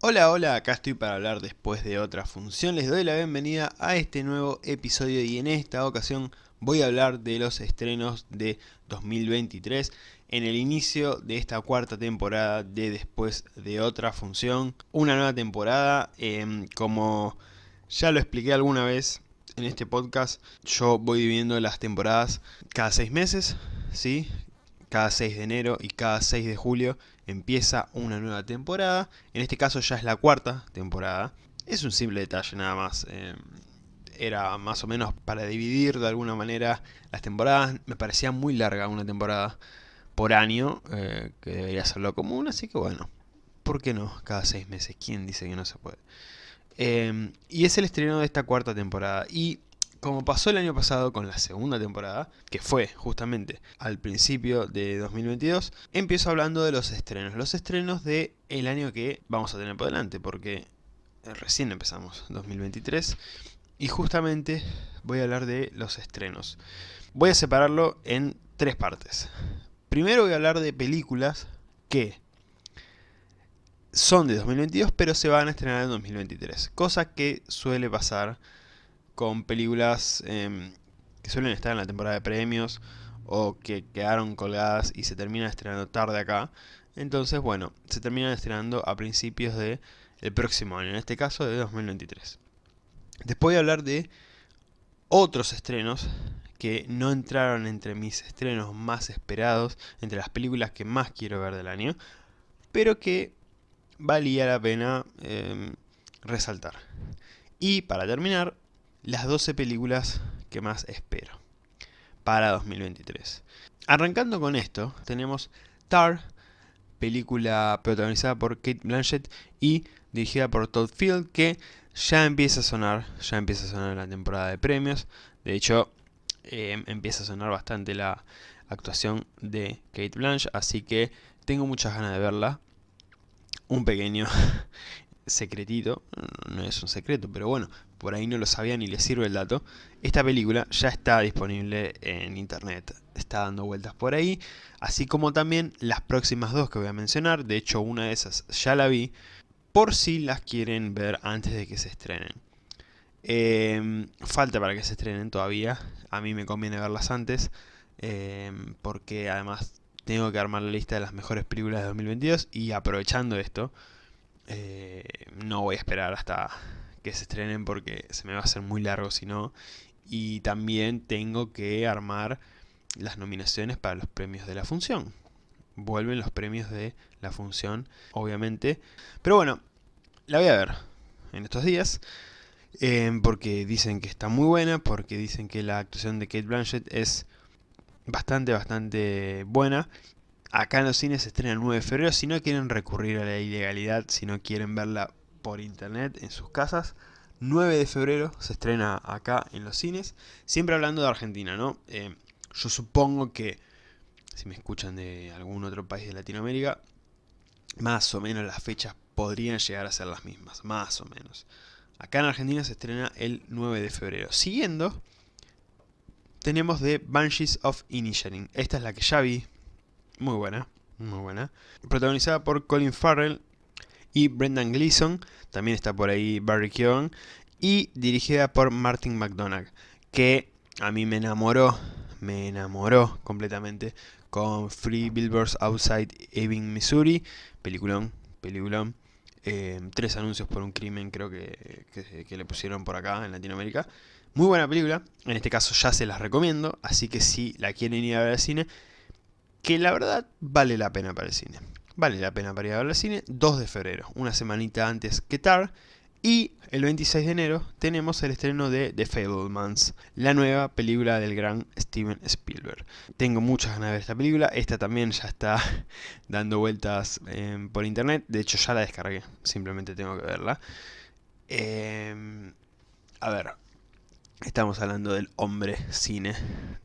Hola, hola, acá estoy para hablar después de otra función. Les doy la bienvenida a este nuevo episodio y en esta ocasión voy a hablar de los estrenos de 2023 en el inicio de esta cuarta temporada de Después de otra función. Una nueva temporada, em, como ya lo expliqué alguna vez en este podcast, yo voy viviendo las temporadas cada seis meses, ¿sí? Cada 6 de enero y cada 6 de julio empieza una nueva temporada. En este caso ya es la cuarta temporada. Es un simple detalle nada más. Eh, era más o menos para dividir de alguna manera las temporadas. Me parecía muy larga una temporada por año, eh, que debería ser lo común. Así que bueno, ¿por qué no? Cada seis meses. ¿Quién dice que no se puede? Eh, y es el estreno de esta cuarta temporada. Y como pasó el año pasado con la segunda temporada, que fue justamente al principio de 2022, empiezo hablando de los estrenos. Los estrenos del el año que vamos a tener por delante, porque recién empezamos 2023. Y justamente voy a hablar de los estrenos. Voy a separarlo en tres partes. Primero voy a hablar de películas que son de 2022 pero se van a estrenar en 2023. Cosa que suele pasar con películas em, que suelen estar en la temporada de premios o que quedaron colgadas y se terminan estrenando tarde acá. Entonces, bueno, se terminan estrenando a principios del el próximo año, en este caso de 2023. Después voy a hablar de otros estrenos que no entraron entre mis estrenos más esperados, entre las películas que más quiero ver del año, pero que valía la pena em, resaltar. Y para terminar, las 12 películas que más espero para 2023. Arrancando con esto, tenemos Tar, película protagonizada por Kate Blanchett y dirigida por Todd Field, que ya empieza a sonar, ya empieza a sonar la temporada de premios. De hecho, em, empieza a sonar bastante la actuación de Kate Blanchett, así que tengo muchas ganas de verla. Un pequeño secretito, no es un secreto, pero bueno, por ahí no lo sabían y les sirve el dato. Esta película ya está disponible en internet, está dando vueltas por ahí, así como también las próximas dos que voy a mencionar, de hecho una de esas ya la vi, por si las quieren ver antes de que se estrenen. Em, falta para que se estrenen todavía, a mí me conviene verlas antes, em, porque además tengo que armar la lista de las mejores películas de 2022 y aprovechando esto, eh, no voy a esperar hasta que se estrenen porque se me va a hacer muy largo si no. Y también tengo que armar las nominaciones para los premios de la función. Vuelven los premios de la función, obviamente. Pero bueno, la voy a ver en estos días. Eh, porque dicen que está muy buena, porque dicen que la actuación de Kate Blanchett es bastante, bastante buena. Acá en los cines se estrena el 9 de febrero. Si no quieren recurrir a la ilegalidad, si no quieren verla por internet en sus casas, 9 de febrero se estrena acá en los cines. Siempre hablando de Argentina, ¿no? Eh, yo supongo que, si me escuchan de algún otro país de Latinoamérica, más o menos las fechas podrían llegar a ser las mismas, más o menos. Acá en Argentina se estrena el 9 de febrero. Siguiendo, tenemos The Banshees of Inisherin. Esta es la que ya vi, muy buena, muy buena. Protagonizada por Colin Farrell y Brendan Gleeson. También está por ahí Barry Keoghan. Y dirigida por Martin McDonagh. Que a mí me enamoró, me enamoró completamente con Free Billboards Outside Ebbing, Missouri. Peliculón, peliculón. Eh, tres anuncios por un crimen creo que, que, le pusieron por acá en Latinoamérica. Muy buena película, en este caso ya se las recomiendo, así que si la quieren ir a ver al cine, que la verdad vale la pena para el cine. Vale la pena para ir a ver al cine, 2 de febrero, una semanita antes que TAR. Y el 26 de enero tenemos el estreno de The Fablemans, la nueva película del gran Steven Spielberg. Tengo muchas ganas de ver esta película, esta también ya está dando vueltas em, por internet, de hecho ya la descargué, simplemente tengo que verla. Em, a ver, estamos hablando del hombre cine,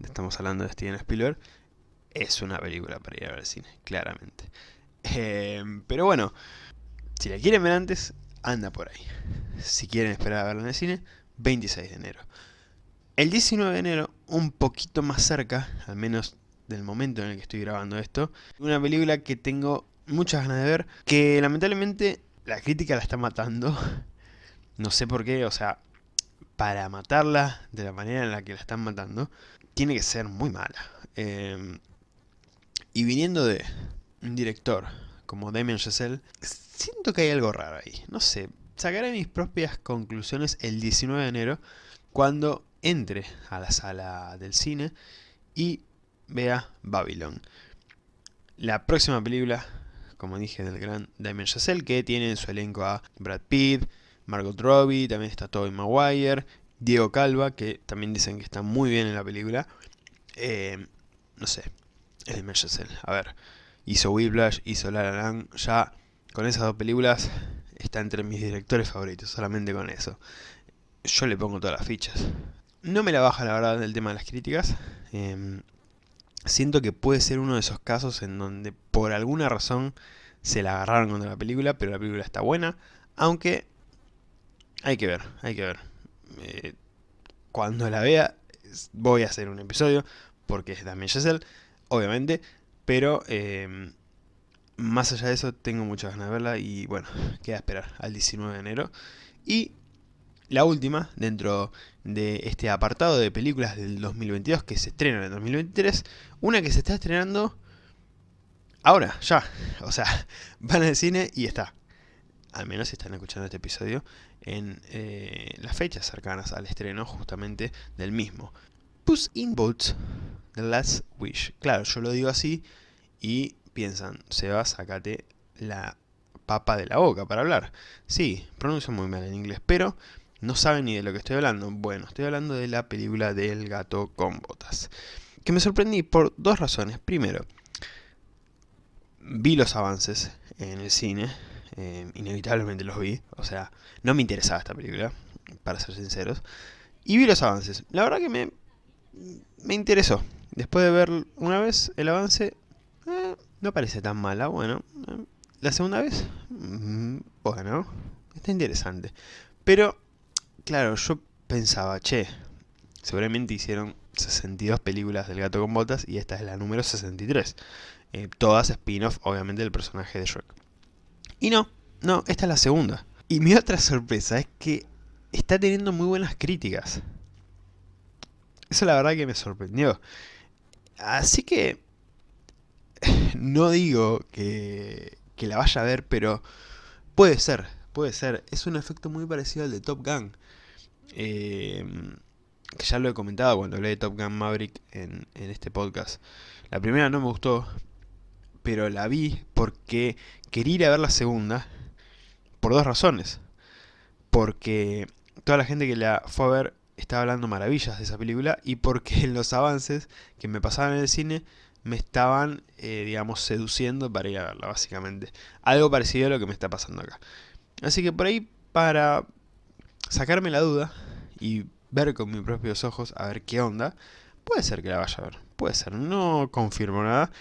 estamos hablando de Steven Spielberg, es una película para ir a ver al cine, claramente. Em, pero bueno, si la quieren ver antes, anda por ahí. Si quieren esperar a verla en el cine, 26 de enero. El 19 de enero, un poquito más cerca, al menos del momento en el que estoy grabando esto, una película que tengo muchas ganas de ver, que lamentablemente la crítica la está matando. No sé por qué, o sea, para matarla de la manera en la que la están matando, tiene que ser muy mala. Em, y viniendo de un director como Damien Chazelle, siento que hay algo raro ahí. No sé, sacaré mis propias conclusiones el 19 de enero, cuando entre a la sala del cine y vea Babylon. La próxima película, como dije, del gran Damien Chazelle, que tiene en su elenco a Brad Pitt, Margot Robbie, también está Tobey Maguire, Diego Calva, que también dicen que está muy bien en la película. Eh, no sé, es Damien Chazelle. A ver, hizo Whiplash, hizo La La ya con esas dos películas está entre mis directores favoritos, solamente con eso. Yo le pongo todas las fichas. No me la baja la verdad el tema de las críticas. Em, siento que puede ser uno de esos casos en donde por alguna razón se la agarraron contra la película, pero la película está buena. Aunque hay que ver, hay que ver. Eh, cuando la vea voy a hacer un episodio, porque es Damien Chazelle, obviamente. Pero em, más allá de eso, tengo muchas ganas de verla y bueno, queda esperar al 19 de enero. Y la última, dentro de este apartado de películas del 2022 que se estrenan en el 2023, una que se está estrenando ahora, ya. O sea, van al cine y está. Al menos si están escuchando este episodio en eh, las fechas cercanas al estreno justamente del mismo. Puss in Boots, The Last Wish. Claro, yo lo digo así y piensan, Seba, sacate la papa de la boca para hablar. Sí, pronuncio muy mal en inglés, pero no saben ni de lo que estoy hablando. Bueno, estoy hablando de la película del gato con botas. Que me sorprendí por dos razones. Primero, vi los avances en el cine. Eh, inevitablemente los vi. O sea, no me interesaba esta película, para ser sinceros. Y vi los avances. La verdad que me, me interesó. Después de ver una vez el avance, eh, no parece tan mala, bueno. La segunda vez, mm, bueno, está interesante. Pero, claro, yo pensaba, che, seguramente hicieron 62 películas del gato con botas y esta es la número 63. Eh, todas spin-off, obviamente, del personaje de Shrek. Y no, no, esta es la segunda. Y mi otra sorpresa es que está teniendo muy buenas críticas. Eso la verdad que me sorprendió. Así que no digo que, la vaya a ver, pero puede ser, puede ser. Es un efecto muy parecido al de Top Gun. Em, que ya lo he comentado cuando hablé de Top Gun Maverick en, en este podcast. La primera no me gustó, pero la vi porque quería ir a ver la segunda por dos razones. Porque toda la gente que la fue a ver estaba hablando maravillas de esa película y porque en los avances que me pasaban en el cine me estaban, eh, digamos, seduciendo para ir a verla, básicamente. Algo parecido a lo que me está pasando acá. Así que por ahí, para sacarme la duda y ver con mis propios ojos a ver qué onda, puede ser que la vaya a ver. Puede ser, no confirmo nada,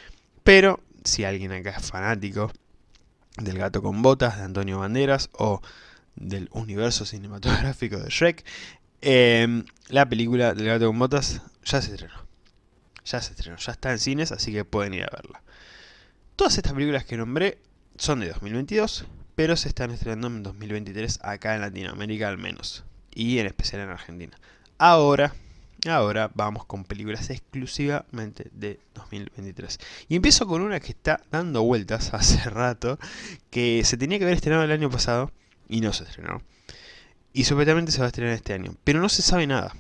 pero si alguien acá es fanático del gato con botas de Antonio Banderas o del universo cinematográfico de Shrek, eh, la película del gato con botas ya se estrenó ya se estrenó, ya está en cines, así que pueden ir a verla. Todas estas películas que nombré son de 2022, pero se están estrenando en 2023 acá en Latinoamérica al menos, y en especial en Argentina. Ahora, ahora vamos con películas exclusivamente de 2023. Y empiezo con una que está dando vueltas hace rato, que se tenía que haber estrenado el año pasado y no se estrenó. Y supuestamente se va a estrenar este año, pero no se sabe nada.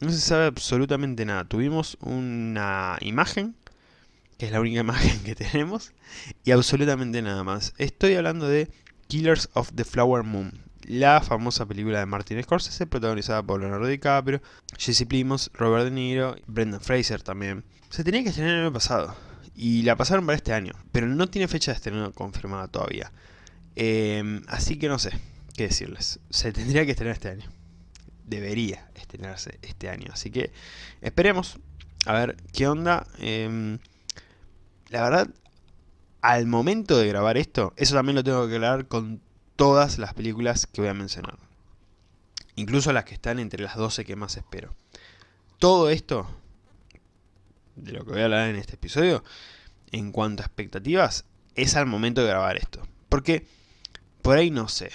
No se sabe absolutamente nada. Tuvimos una imagen, que es la única imagen que tenemos, y absolutamente nada más. Estoy hablando de Killers of the Flower Moon, la famosa película de Martin Scorsese, protagonizada por Leonardo DiCaprio, Jesse Plimos, Robert De Niro, Brendan Fraser también. Se tenía que estrenar el año pasado, y la pasaron para este año, pero no tiene fecha de estreno confirmada todavía. Em, así que no sé qué decirles. Se tendría que estrenar este año debería estrenarse este año. Así que esperemos a ver qué onda. Em, la verdad, al momento de grabar esto, eso también lo tengo que aclarar con todas las películas que voy a mencionar. Incluso las que están entre las 12 que más espero. Todo esto, de lo que voy a hablar en este episodio, en cuanto a expectativas, es al momento de grabar esto. Porque por ahí no sé.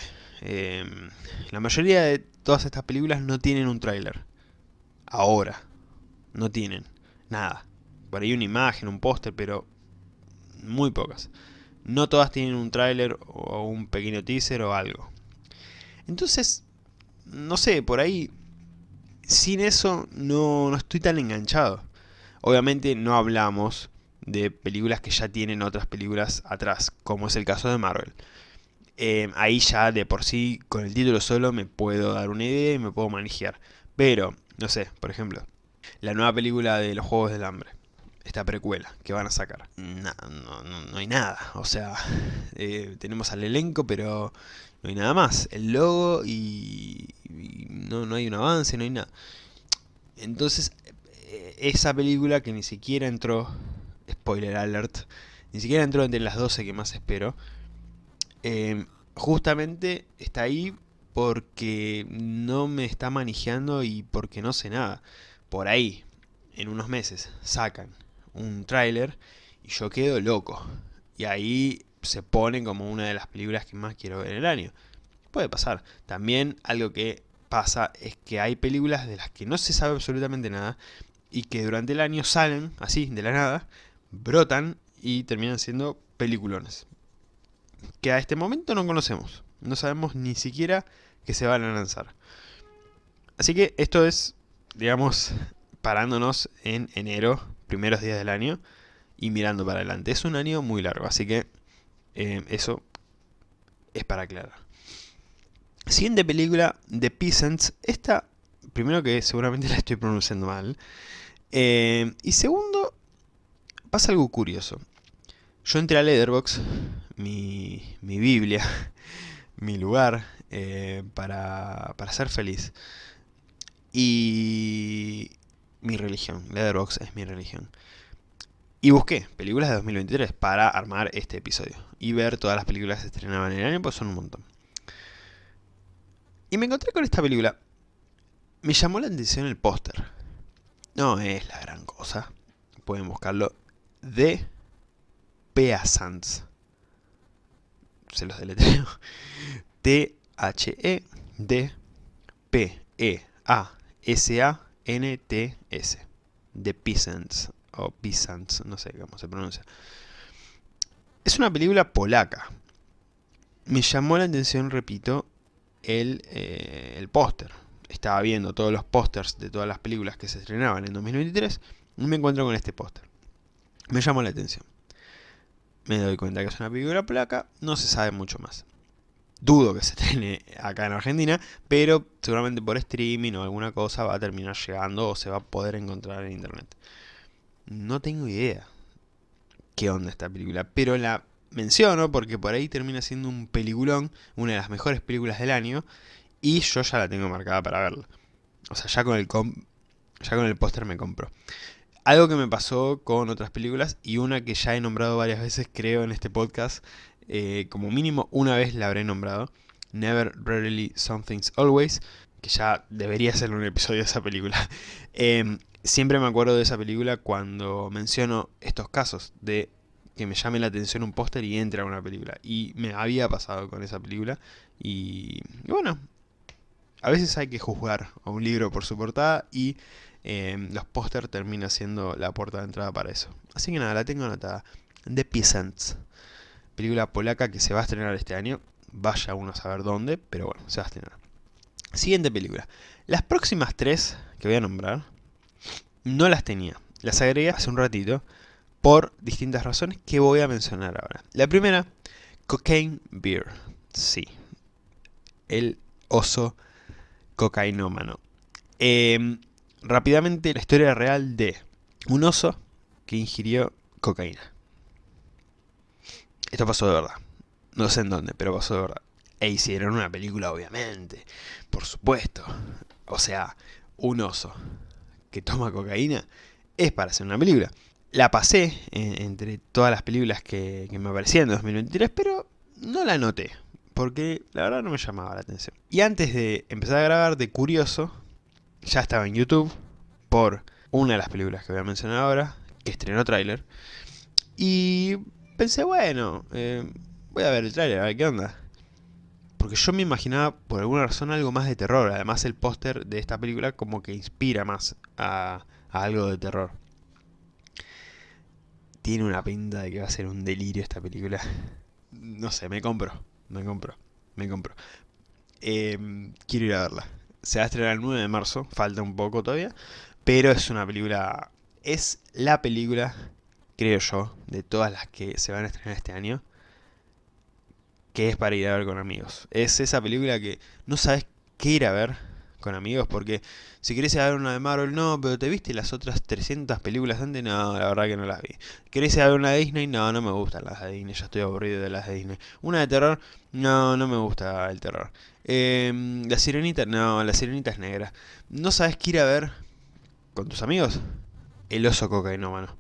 Em, la mayoría de todas estas películas no tienen un tráiler. Ahora. No tienen. Nada. Por ahí una imagen, un póster, pero muy pocas. No todas tienen un tráiler o un pequeño teaser o algo. Entonces, no sé, por ahí, sin eso no, no estoy tan enganchado. Obviamente no hablamos de películas que ya tienen otras películas atrás, como es el caso de Marvel. Eh, ahí ya de por sí, con el título solo, me puedo dar una idea y me puedo manejar. Pero, no sé, por ejemplo, la nueva película de los Juegos del Hambre, esta precuela que van a sacar. no, no, hay nada, o sea, eh, tenemos al elenco, pero no hay nada más. El logo y, no, no hay un avance, no hay nada. Entonces, eh, esa película que ni siquiera entró, spoiler alert, ni siquiera entró entre las 12 que más espero, Em, justamente está ahí porque no me está manejando y porque no sé nada. Por ahí, en unos meses, sacan un tráiler y yo quedo loco. Y ahí se pone como una de las películas que más quiero ver en el año. Puede pasar. También algo que pasa es que hay películas de las que no se sabe absolutamente nada y que durante el año salen así, de la nada, brotan y terminan siendo peliculones que a este momento no conocemos. No sabemos ni siquiera que se van a lanzar. Así que esto es, digamos, parándonos en enero, primeros días del año, y mirando para adelante. Es un año muy largo, así que eh, eso es para aclarar. Siguiente película, The Peasants. Esta, primero que seguramente la estoy pronunciando mal. Eh, y segundo, pasa algo curioso. Yo entré a Letterboxd mi, mi Biblia, mi lugar eh, para, para ser feliz. Y mi religión, Letterboxd es mi religión. Y busqué películas de 2023 para armar este episodio. Y ver todas las películas que se estrenaban en el año, pues son un montón. Y me encontré con esta película. Me llamó la atención el póster. No es la gran cosa. Pueden buscarlo. De Peasants se los deletreo. T-H-E-D-P-E-A-S-A-N-T-S. The Peasants, o Peasants, no sé cómo se pronuncia. Es una película polaca. Me llamó la atención, repito, el, eh, el póster. Estaba viendo todos los pósters de todas las películas que se estrenaban en 2023 y me encuentro con este póster. Me llamó la atención me doy cuenta que es una película placa, no se sabe mucho más. Dudo que se estrene acá en Argentina, pero seguramente por streaming o alguna cosa va a terminar llegando o se va a poder encontrar en internet. No tengo idea qué onda esta película, pero la menciono porque por ahí termina siendo un peliculón, una de las mejores películas del año, y yo ya la tengo marcada para verla. O sea, ya con el, ya con el póster me compro. Algo que me pasó con otras películas y una que ya he nombrado varias veces creo en este podcast, eh, como mínimo una vez la habré nombrado, Never, Rarely, Something's Always, que ya debería ser un episodio de esa película. Em, siempre me acuerdo de esa película cuando menciono estos casos de que me llame la atención un póster y entre a una película. Y me había pasado con esa película. Y, y, bueno, a veces hay que juzgar a un libro por su portada y Em, los póster termina siendo la puerta de entrada para eso. Así que nada, la tengo anotada. The Peasants. Película polaca que se va a estrenar este año. Vaya uno a saber dónde, pero bueno, se va a estrenar. Siguiente película. Las próximas tres que voy a nombrar, no las tenía. Las agregué hace un ratito por distintas razones que voy a mencionar ahora. La primera, Cocaine Beer. Sí. El oso cocainómano. Eh, rápidamente la historia real de un oso que ingirió cocaína. Esto pasó de verdad. No sé en dónde, pero pasó de verdad. E hicieron una película, obviamente. Por supuesto. O sea, un oso que toma cocaína es para hacer una película. La pasé entre todas las películas que, que me aparecían en 2023, pero no la noté. Porque la verdad no me llamaba la atención. Y antes de empezar a grabar de curioso, ya estaba en YouTube por una de las películas que voy a mencionar ahora, que estrenó tráiler. Y pensé, bueno, eh, voy a ver el tráiler, a ver qué onda. Porque yo me imaginaba, por alguna razón, algo más de terror. Además, el póster de esta película como que inspira más a, algo de terror. Tiene una pinta de que va a ser un delirio esta película. No sé, me compro, me compro, me compro. Em, quiero ir a verla. Se va a estrenar el 9 de marzo, falta un poco todavía. Pero es una película... Es la película, creo yo, de todas las que se van a estrenar este año que es para ir a ver con amigos. Es esa película que no sabes qué ir a ver con amigos, porque si querés ver una de Marvel, no, pero ¿te viste las otras 300 películas antes? No, la verdad que no las vi. ¿Querés ver una de Disney? No, no me gustan las de Disney, ya estoy aburrido de las de Disney. ¿Una de terror? No, no me gusta el terror. Em, ¿La Sirenita? No, la Sirenita es negra. ¿No sabes qué ir a ver con tus amigos? El oso cocainómano.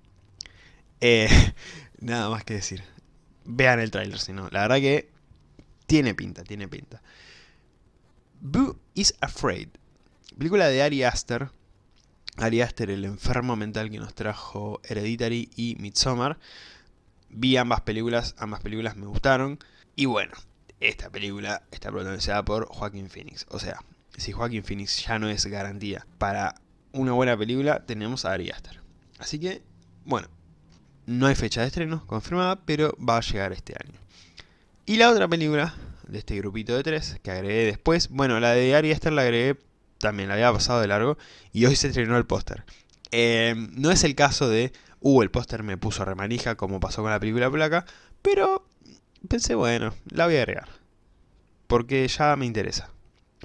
Eh, nada más que decir. Vean el tráiler, si no. La verdad que tiene pinta, tiene pinta. Is Afraid. Película de Ari Aster. Ari Aster, el enfermo mental que nos trajo Hereditary y Midsommar. Vi ambas películas, ambas películas me gustaron. Y bueno, esta película está protagonizada por Joaquin Phoenix. O sea, si Joaquin Phoenix ya no es garantía para una buena película, tenemos a Ari Aster. Así que, bueno, no hay fecha de estreno confirmada, pero va a llegar este año. Y la otra película de este grupito de tres que agregué después, bueno, la de Ari Aster la agregué también, la había pasado de largo y hoy se estrenó el póster. Em, no es el caso de, uh, el póster me puso remanija como pasó con la película Placa, pero pensé, bueno, la voy a agregar. Porque ya me interesa,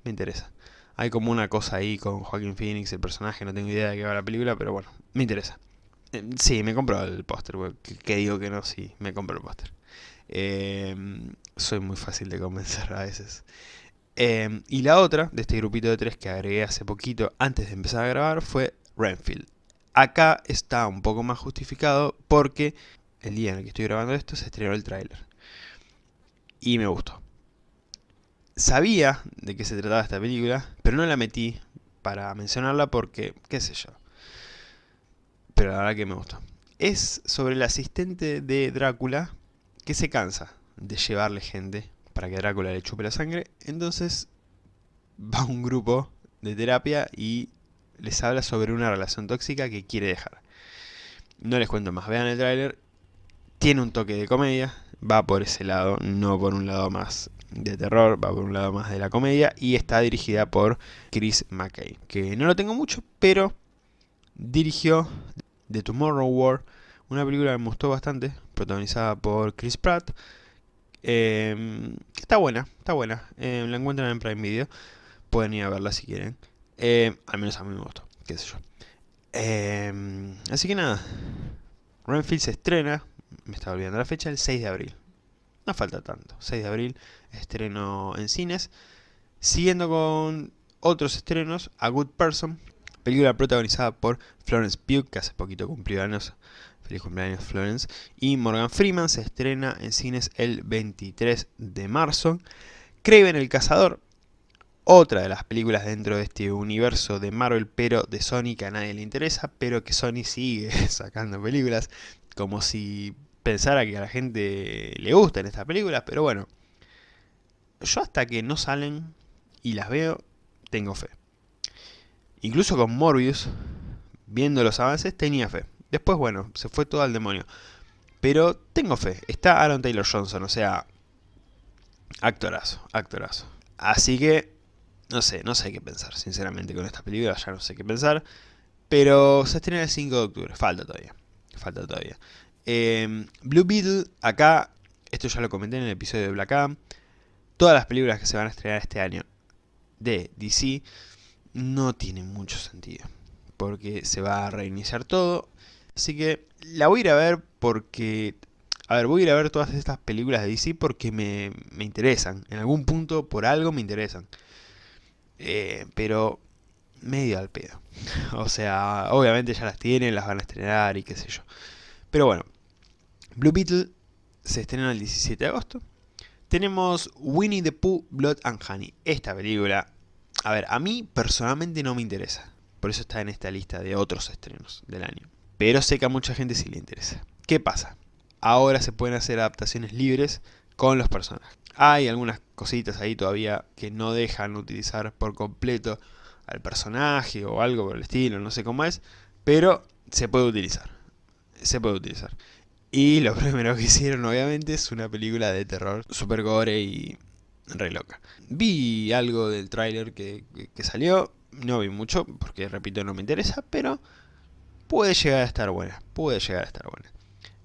me interesa. Hay como una cosa ahí con Joaquin Phoenix, el personaje, no tengo idea de qué va la película, pero bueno, me interesa. Em, sí, me compro el póster, que digo que no, sí, me compro el póster. Em, soy muy fácil de convencer a veces. Em, y la otra, de este grupito de tres que agregué hace poquito, antes de empezar a grabar, fue Renfield. Acá está un poco más justificado porque el día en el que estoy grabando esto se estrenó el tráiler. Y me gustó. Sabía de qué se trataba esta película, pero no la metí para mencionarla porque, qué sé yo. Pero la verdad que me gustó. Es sobre el asistente de Drácula que se cansa de llevarle gente para que Drácula le chupe la sangre, entonces va un grupo de terapia y les habla sobre una relación tóxica que quiere dejar. No les cuento más, vean el tráiler, tiene un toque de comedia, va por ese lado, no por un lado más de terror, va por un lado más de la comedia y está dirigida por Chris McKay, que no lo tengo mucho, pero dirigió The Tomorrow War, una película que me gustó bastante, protagonizada por Chris Pratt. Eh, está buena, está buena. Eh, la encuentran en Prime Video. Pueden ir a verla si quieren. Eh, al menos a mí me gustó, qué sé yo. así que nada. Renfield se estrena, me estaba olvidando la fecha, el 6 de abril. No falta tanto. 6 de abril, estreno en cines. Siguiendo con otros estrenos, A Good Person, película protagonizada por Florence Pugh, que hace poquito cumplió años Feliz cumpleaños Florence. Y Morgan Freeman se estrena en cines el 23 de marzo. Kraven el Cazador, otra de las películas dentro de este universo de Marvel, pero de Sony que a nadie le interesa, pero que Sony sigue sacando películas, como si pensara que a la gente le gustan estas películas, pero bueno, yo hasta que no salen y las veo, tengo fe. Incluso con Morbius, viendo los avances, tenía fe. Después, bueno, se fue todo al demonio. Pero tengo fe. Está Aaron Taylor Johnson, o sea... Actorazo, actorazo. Así que... No sé, no sé qué pensar, sinceramente, con esta película. Ya no sé qué pensar. Pero se estrena el 5 de octubre. Falta todavía. Falta todavía. Em, Blue Beetle, acá... Esto ya lo comenté en el episodio de Black Adam. Todas las películas que se van a estrenar este año de DC no tienen mucho sentido. Porque se va a reiniciar todo Así que la voy a ir a ver porque... A ver, voy a ir a ver todas estas películas de DC porque me, interesan. En algún punto, por algo, me interesan. Eh, pero medio al pedo. O sea, obviamente ya las tienen, las van a estrenar y qué sé yo. Pero bueno, Blue Beetle se estrena el 17 de agosto. Tenemos Winnie the Pooh, Blood and Honey. Esta película, a ver, a mí personalmente no me interesa. Por eso está en esta lista de otros estrenos del año. Pero sé que a mucha gente sí le interesa. ¿Qué pasa? Ahora se pueden hacer adaptaciones libres con los personajes. Hay algunas cositas ahí todavía que no dejan utilizar por completo al personaje o algo por el estilo, no sé cómo es, pero se puede utilizar. Se puede utilizar. Y lo primero que hicieron obviamente es una película de terror super gore y re loca. Vi algo del tráiler que, que, salió, no vi mucho porque repito no me interesa, pero puede llegar a estar buena, puede llegar a estar buena.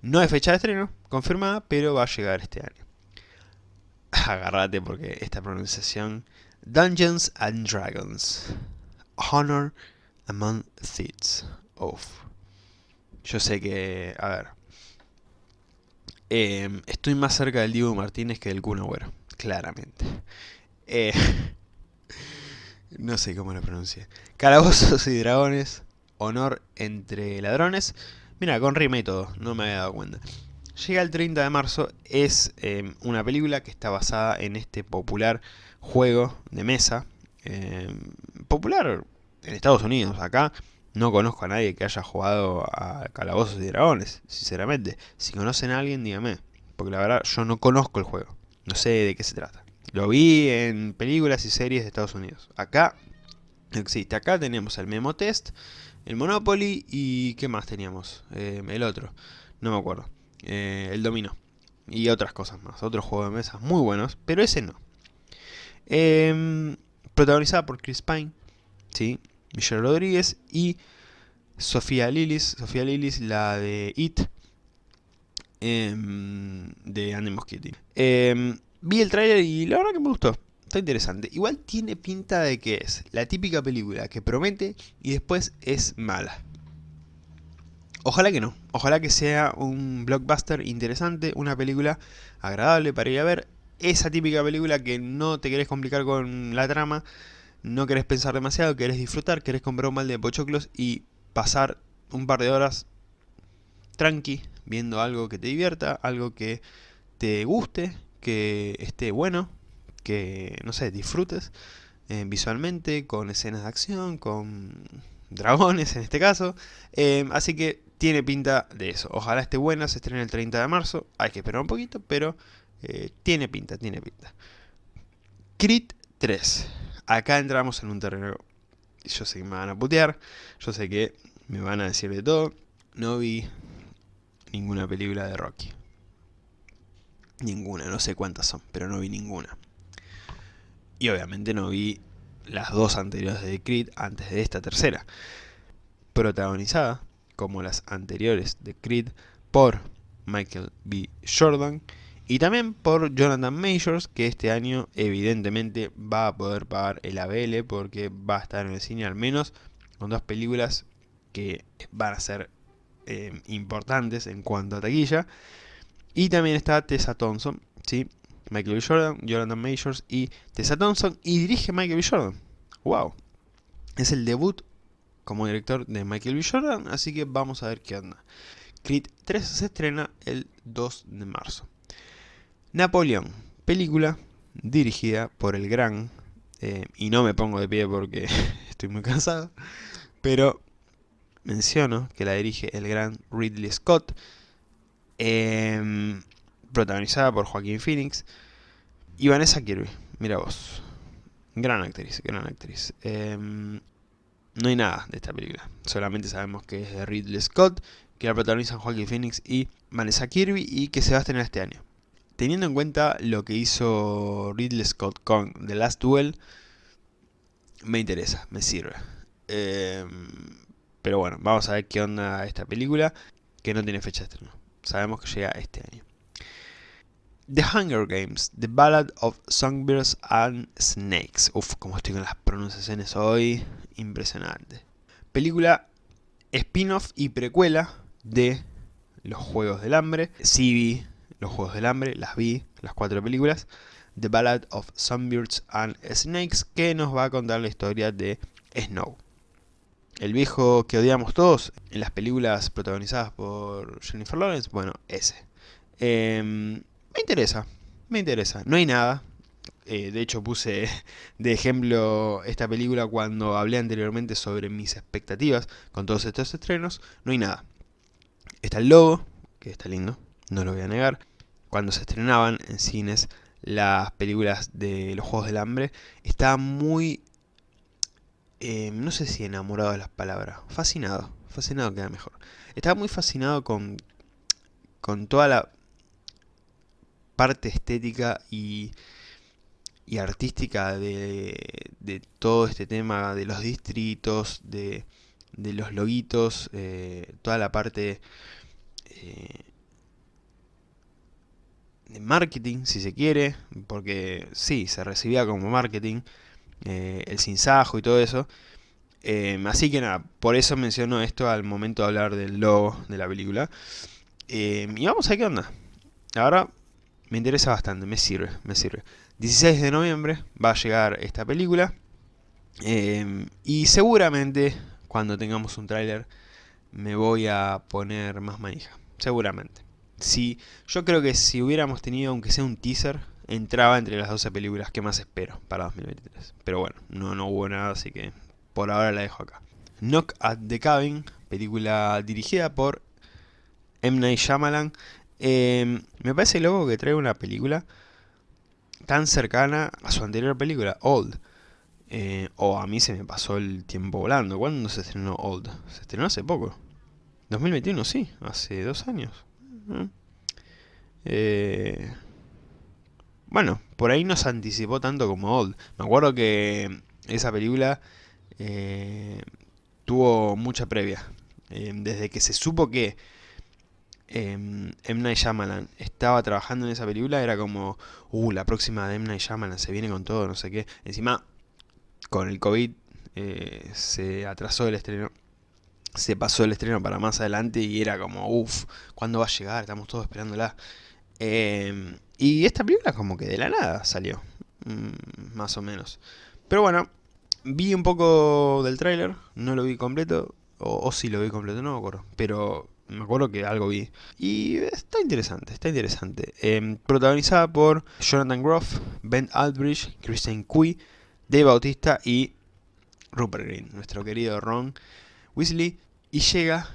No hay fecha de estreno confirmada, pero va a llegar este año. Agarrate porque esta pronunciación... Dungeons and Dragons. Honor Among Thieves. Uf. Yo sé que... A ver. Em, estoy más cerca del Diego Martínez que del Kun. Claramente. Eh, no sé cómo lo pronuncie. Calabozos y dragones. Honor entre ladrones. Mira, con rima y todo. No me había dado cuenta. Llega el 30 de marzo. Es em, una película que está basada en este popular juego de mesa. Em, popular en Estados Unidos. Acá no conozco a nadie que haya jugado a Calabozos y Dragones, sinceramente. Si conocen a alguien, dígame. Porque la verdad, yo no conozco el juego. No sé de qué se trata. Lo vi en películas y series de Estados Unidos. Acá no existe. Acá tenemos el Memo Test, el Monopoly y... ¿qué más teníamos? Eh, el otro. No me acuerdo. Eh, el Domino. Y otras cosas más. Otros juegos de mesa muy buenos, pero ese no. Em, protagonizada por Chris Pine. ¿sí? Michelle Rodríguez y Sofía Lillis, Sofía Lillis, la de It, em, de Andy Muschietti. Em, vi el tráiler y la verdad que me gustó, está interesante. Igual tiene pinta de que es la típica película que promete y después es mala. Ojalá que no, ojalá que sea un blockbuster interesante, una película agradable para ir a ver. Esa típica película que no te querés complicar con la trama, no querés pensar demasiado, querés disfrutar, querés comprar un balde de pochoclos y pasar un par de horas tranqui, viendo algo que te divierta, algo que te guste, que esté bueno, que, no sé, disfrutes eh, visualmente, con escenas de acción, con dragones en este caso. Eh, así que tiene pinta de eso. Ojalá esté buena, se estrene el 30 de marzo. Hay que esperar un poquito, pero eh, tiene pinta, tiene pinta. Crit 3 acá entramos en un terreno... Yo sé que me van a putear, yo sé que me van a decir de todo. No vi ninguna película de Rocky. Ninguna, no sé cuántas son, pero no vi ninguna. Y obviamente no vi las dos anteriores de Creed antes de esta tercera. Protagonizada, como las anteriores de Creed, por Michael B. Jordan y también por Jonathan Majors, que este año evidentemente va a poder pagar el ABL porque va a estar en el cine al menos con dos películas que van a ser eh, importantes en cuanto a taquilla. Y también está Tessa Thompson, ¿sí? Michael B. Jordan, Jonathan Majors y Tessa Thompson y dirige Michael B. Jordan. ¡Wow! Es el debut como director de Michael B. Jordan, así que vamos a ver qué onda. Creed 3 se estrena el 2 de marzo. Napoleón, película dirigida por el gran, eh, y no me pongo de pie porque estoy muy cansado, pero menciono que la dirige el gran Ridley Scott, em, protagonizada por Joaquín Phoenix y Vanessa Kirby, mira vos, gran actriz, gran actriz. Em, no hay nada de esta película, solamente sabemos que es de Ridley Scott, que la protagonizan Joaquín Phoenix y Vanessa Kirby y que se va a estrenar este año teniendo en cuenta lo que hizo Ridley Scott con The Last Duel, me interesa, me sirve. Em, pero bueno, vamos a ver qué onda esta película, que no tiene fecha de estreno. Sabemos que llega este año. The Hunger Games, The Ballad of Songbirds and Snakes. Uf, como estoy con las pronunciaciones hoy, impresionante. Película spin-off y precuela de Los Juegos del Hambre. Sí los Juegos del Hambre, las vi, las cuatro películas. The Ballad of Sunbirds and Snakes, que nos va a contar la historia de Snow. El viejo que odiamos todos en las películas protagonizadas por Jennifer Lawrence, bueno, ese. Em, me interesa, me interesa. No hay nada. Eh, de hecho puse de ejemplo esta película cuando hablé anteriormente sobre mis expectativas con todos estos estrenos. No hay nada. Está el logo, que está lindo, no lo voy a negar cuando se estrenaban en cines las películas de los Juegos del Hambre, estaba muy, eh, no sé si enamorado de las palabras, fascinado, fascinado queda mejor. Estaba muy fascinado con, con toda la parte estética y, y artística de, de, todo este tema de los distritos, de, de los loguitos, eh, toda la parte eh, de marketing, si se quiere, porque sí, se recibía como marketing, eh, el sinsajo y todo eso. así que nada, por eso menciono esto al momento de hablar del logo de la película. y vamos a qué onda. Ahora me interesa bastante, me sirve, me sirve. 16 de noviembre va a llegar esta película. y seguramente cuando tengamos un tráiler me voy a poner más manija, seguramente. Si, yo creo que si hubiéramos tenido, aunque sea un teaser, entraba entre las 12 películas que más espero para 2023. Pero bueno, no, no hubo nada, así que por ahora la dejo acá. Knock at the Cabin, película dirigida por M. Night Shyamalan. Em, me parece loco que trae una película tan cercana a su anterior película, Old. Eh, o a mí se me pasó el tiempo volando. ¿Cuándo se estrenó Old? Se estrenó hace poco. 2021, sí, hace dos años. Eh, bueno, por ahí no se anticipó tanto como Old. Me acuerdo que esa película eh, tuvo mucha previa. desde que se supo que M. Night Shyamalan estaba trabajando en esa película, era como, uh, la próxima de M. Night Shyamalan se viene con todo, no sé qué. Encima, con el COVID eh, se atrasó el estreno, se pasó el estreno para más adelante y era como, uff, ¿cuándo va a llegar? Estamos todos esperándola. Em, y esta película como que de la nada salió, mm, más o menos. Pero bueno, vi un poco del tráiler, no lo vi completo, o, si sí lo vi completo, no me acuerdo, pero me acuerdo que algo vi. Y está interesante, está interesante. Em, protagonizada por Jonathan Groff, Ben Aldrich, Kristen Cui, Dave Bautista y Rupert Green, nuestro querido Ron Weasley, y llega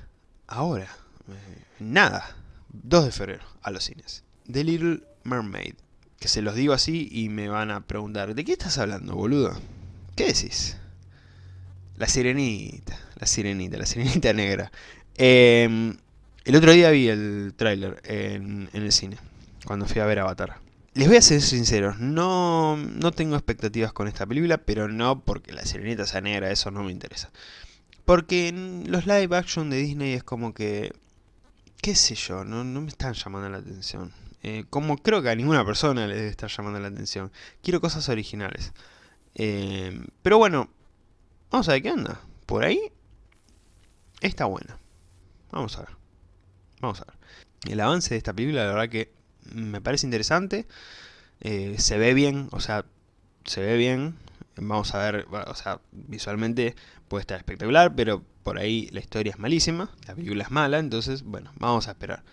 ahora, eh, nada, 2 de febrero, a los cines. The Little Mermaid, que se los digo así y me van a preguntar, ¿de qué estás hablando, boludo? ¿Qué decís? La sirenita, la sirenita, la sirenita negra. Em, el otro día vi el tráiler en, el cine, cuando fui a ver Avatar. Les voy a ser sincero, no, no tengo expectativas con esta película, pero no porque la sirenita sea negra, eso no me interesa. Porque en los live action de Disney es como que, qué sé yo, no, me están llamando la atención. Eh, como creo que a ninguna persona le debe estar llamando la atención. Quiero cosas originales. Eh, pero bueno, vamos a ver qué onda. Por ahí está buena. Vamos a ver. Vamos a ver. El avance de esta película, la verdad que me parece interesante. Eh, se ve bien, o sea, se ve bien. Vamos a ver, o sea, visualmente puede estar espectacular, pero por ahí la historia es malísima, la película es mala, entonces, bueno, vamos a esperar.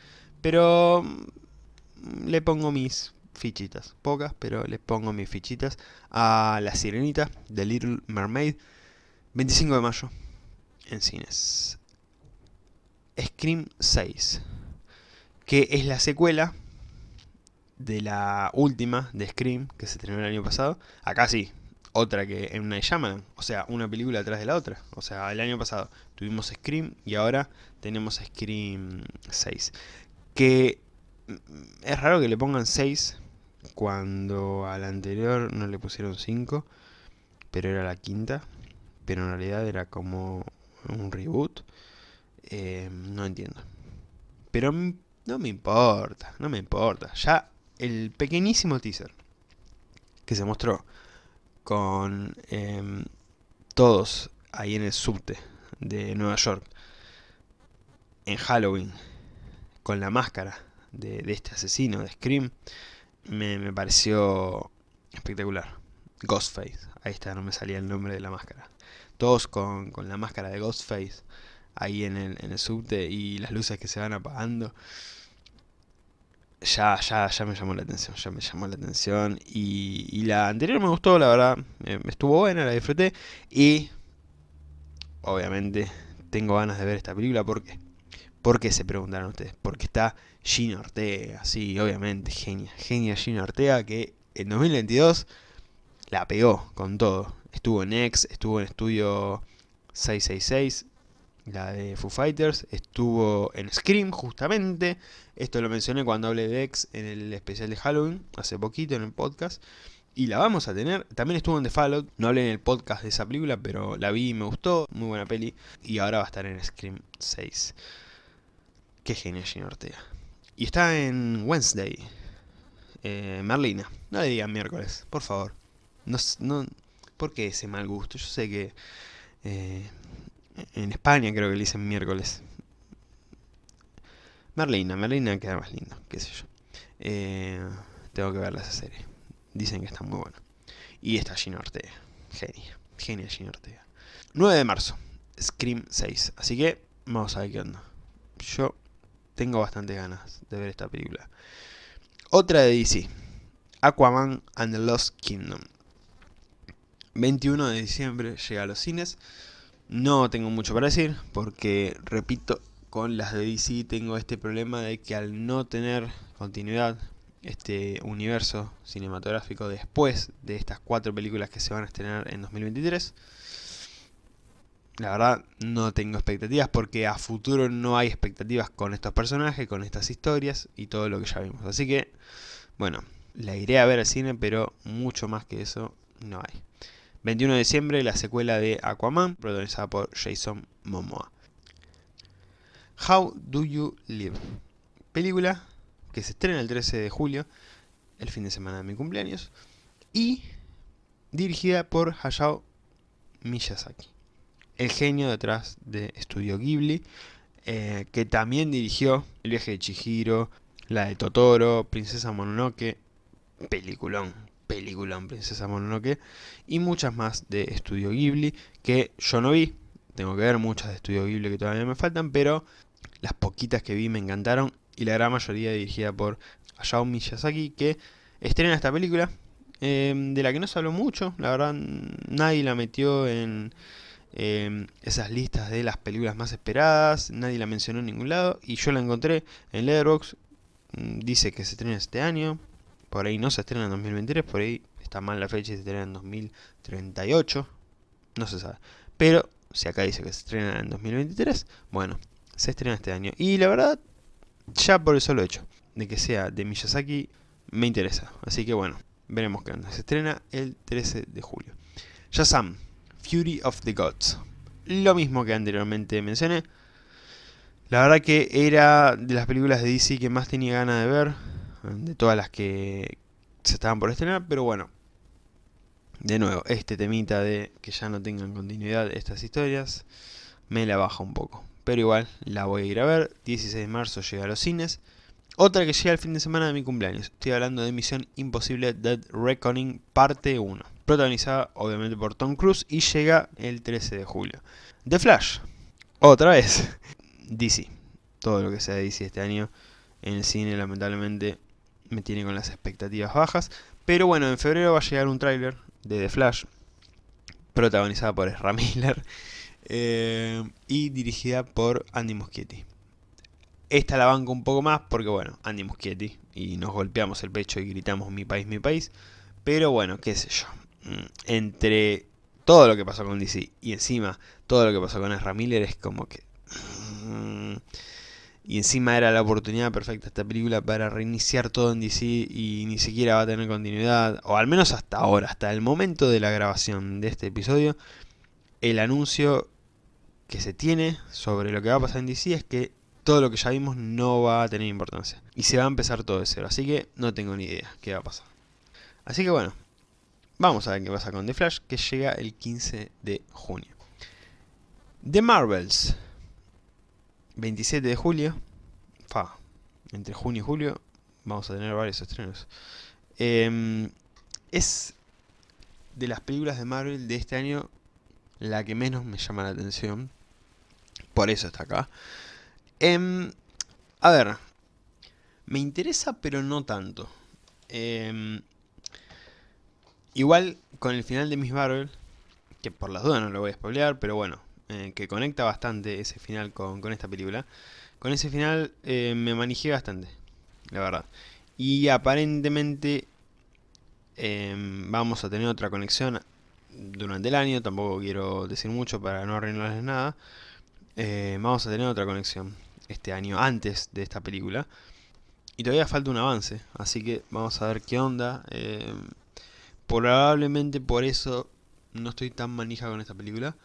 Pero mm, le pongo mis fichitas, pocas, pero le pongo mis fichitas a La Sirenita de Little Mermaid, 25 de mayo, en cines. Scream 6, que es la secuela de la última de Scream, que se estrenó el año pasado. Acá sí, otra que en una Shyamalan, o sea, una película atrás de la otra. O sea, el año pasado tuvimos Scream y ahora tenemos Scream 6. Que mm, es raro que le pongan 6 cuando al anterior no le pusieron 5, pero era la quinta. Pero en realidad era como un reboot. Eh, no entiendo. Pero no me importa, no me importa. Ya el pequeñísimo teaser que se mostró con em, todos ahí en el subte de Nueva York en Halloween con la máscara de, este asesino de Scream me, me, pareció espectacular Ghostface, ahí está, no me salía el nombre de la máscara todos con, con la máscara de Ghostface ahí en el, en el subte y las luces que se van apagando ya, ya, ya me llamó la atención, ya me llamó la atención. Y, la anterior me gustó, la verdad, estuvo buena, la disfruté. Y, obviamente, tengo ganas de ver esta película. ¿Por qué? ¿Por qué se preguntaron ustedes? Porque está Gina Ortega, sí, obviamente, genia, genia Gina Ortega, que en 2022 la pegó con todo. Estuvo en X, estuvo en Estudio 666, la de Foo Fighters, estuvo en Scream justamente, esto lo mencioné cuando hablé de X en el especial de Halloween, hace poquito en el podcast, y la vamos a tener, también estuvo en The Fallout, no hablé en el podcast de esa película, pero la vi y me gustó, muy buena peli, y ahora va a estar en Scream 6. Qué genial Gina Ortega. Y está en Wednesday, eh, Merlina, no le digan miércoles, por favor. No, no, ¿Por qué ese mal gusto? Yo sé que eh, en España creo que le dicen miércoles. Merlina, Merlina queda más lindo, qué sé yo. Eh, tengo que ver esa serie. Dicen que está muy buena. Y está Gina Ortega. Genia. Genia Gina Ortega. 9 de marzo. Scream 6. Así que vamos a ver qué onda. Yo tengo bastante ganas de ver esta película. Otra de DC. Aquaman and the Lost Kingdom. 21 de diciembre llega a los cines. No tengo mucho para decir, porque, repito, con las de DC tengo este problema de que al no tener continuidad, este universo cinematográfico después de estas cuatro películas que se van a estrenar en 2023, la verdad no tengo expectativas porque a futuro no hay expectativas con estos personajes, con estas historias y todo lo que ya vimos. Así que, bueno, la iré a ver al cine, pero mucho más que eso no hay. 21 de diciembre, la secuela de Aquaman, protagonizada por Jason Momoa. How Do You Live? Película que se estrena el 13 de julio, el fin de semana de mi cumpleaños, y dirigida por Hayao Miyazaki, el genio detrás de Studio Ghibli, eh, que también dirigió El viaje de Chihiro, la de Totoro, Princesa Mononoke, peliculón, peliculón Princesa Mononoke, y muchas más de Studio Ghibli, que yo no vi, tengo que ver muchas de Studio Ghibli que todavía me faltan, pero las poquitas que vi me encantaron, y la gran mayoría dirigida por Hayao Miyazaki, que estrena esta película, em, de la que no se habló mucho, la verdad nadie la metió en em, esas listas de las películas más esperadas, nadie la mencionó en ningún lado, y yo la encontré en Letterboxd, mm, dice que se estrena este año, por ahí no se estrena en 2023, por ahí está mal la fecha y se estrena en 2038, no se sabe. Pero si acá dice que se estrena en 2023, bueno, se estrena este año. Y la verdad, ya por el solo hecho de que sea de Miyazaki, me interesa. Así que bueno, veremos qué onda. Se estrena el 13 de julio. Shazam, Fury of the Gods. Lo mismo que anteriormente mencioné. La verdad que era de las películas de DC que más tenía ganas de ver de todas las que se estaban por estrenar, pero bueno, de nuevo, este temita de que ya no tengan continuidad estas historias, me la baja un poco. Pero igual, la voy a ir a ver, 16 de marzo llega a los cines. Otra que llega el fin de semana de mi cumpleaños, estoy hablando de Misión Imposible Dead Reckoning parte 1. Protagonizada obviamente por Tom Cruise y llega el 13 de julio. The Flash, otra vez, DC. Todo lo que sea DC este año en el cine lamentablemente me tiene con las expectativas bajas. Pero bueno, en febrero va a llegar un tráiler de The Flash, protagonizada por Ezra Miller eh, y dirigida por Andy Muschietti. Esta la banco un poco más porque bueno, Andy Muschietti y nos golpeamos el pecho y gritamos mi país, mi país. Pero bueno, qué sé yo. Mm, entre todo lo que pasó con DC y encima todo lo que pasó con Ezra Miller es como que... Y encima era la oportunidad perfecta esta película para reiniciar todo en DC y ni siquiera va a tener continuidad, o al menos hasta ahora, hasta el momento de la grabación de este episodio, el anuncio que se tiene sobre lo que va a pasar en DC es que todo lo que ya vimos no va a tener importancia. Y se va a empezar todo de cero, así que no tengo ni idea qué va a pasar. Así que bueno, vamos a ver qué pasa con The Flash, que llega el 15 de junio. The Marvels, 27 de julio, fa, entre junio y julio, vamos a tener varios estrenos. Em, es de las películas de Marvel de este año la que menos me llama la atención. Por eso está acá. Em, a ver, me interesa pero no tanto. Em, igual con el final de Miss Marvel, que por las dudas no lo voy a spoilear, pero bueno, eh, que conecta bastante ese final con, esta película, con ese final eh, me manejé bastante, la verdad. Y aparentemente em, vamos a tener otra conexión durante el año, tampoco quiero decir mucho para no arruinarles nada. Eh, vamos a tener otra conexión este año antes de esta película. Y todavía falta un avance, así que vamos a ver qué onda. Em, probablemente por eso no estoy tan manija con esta película.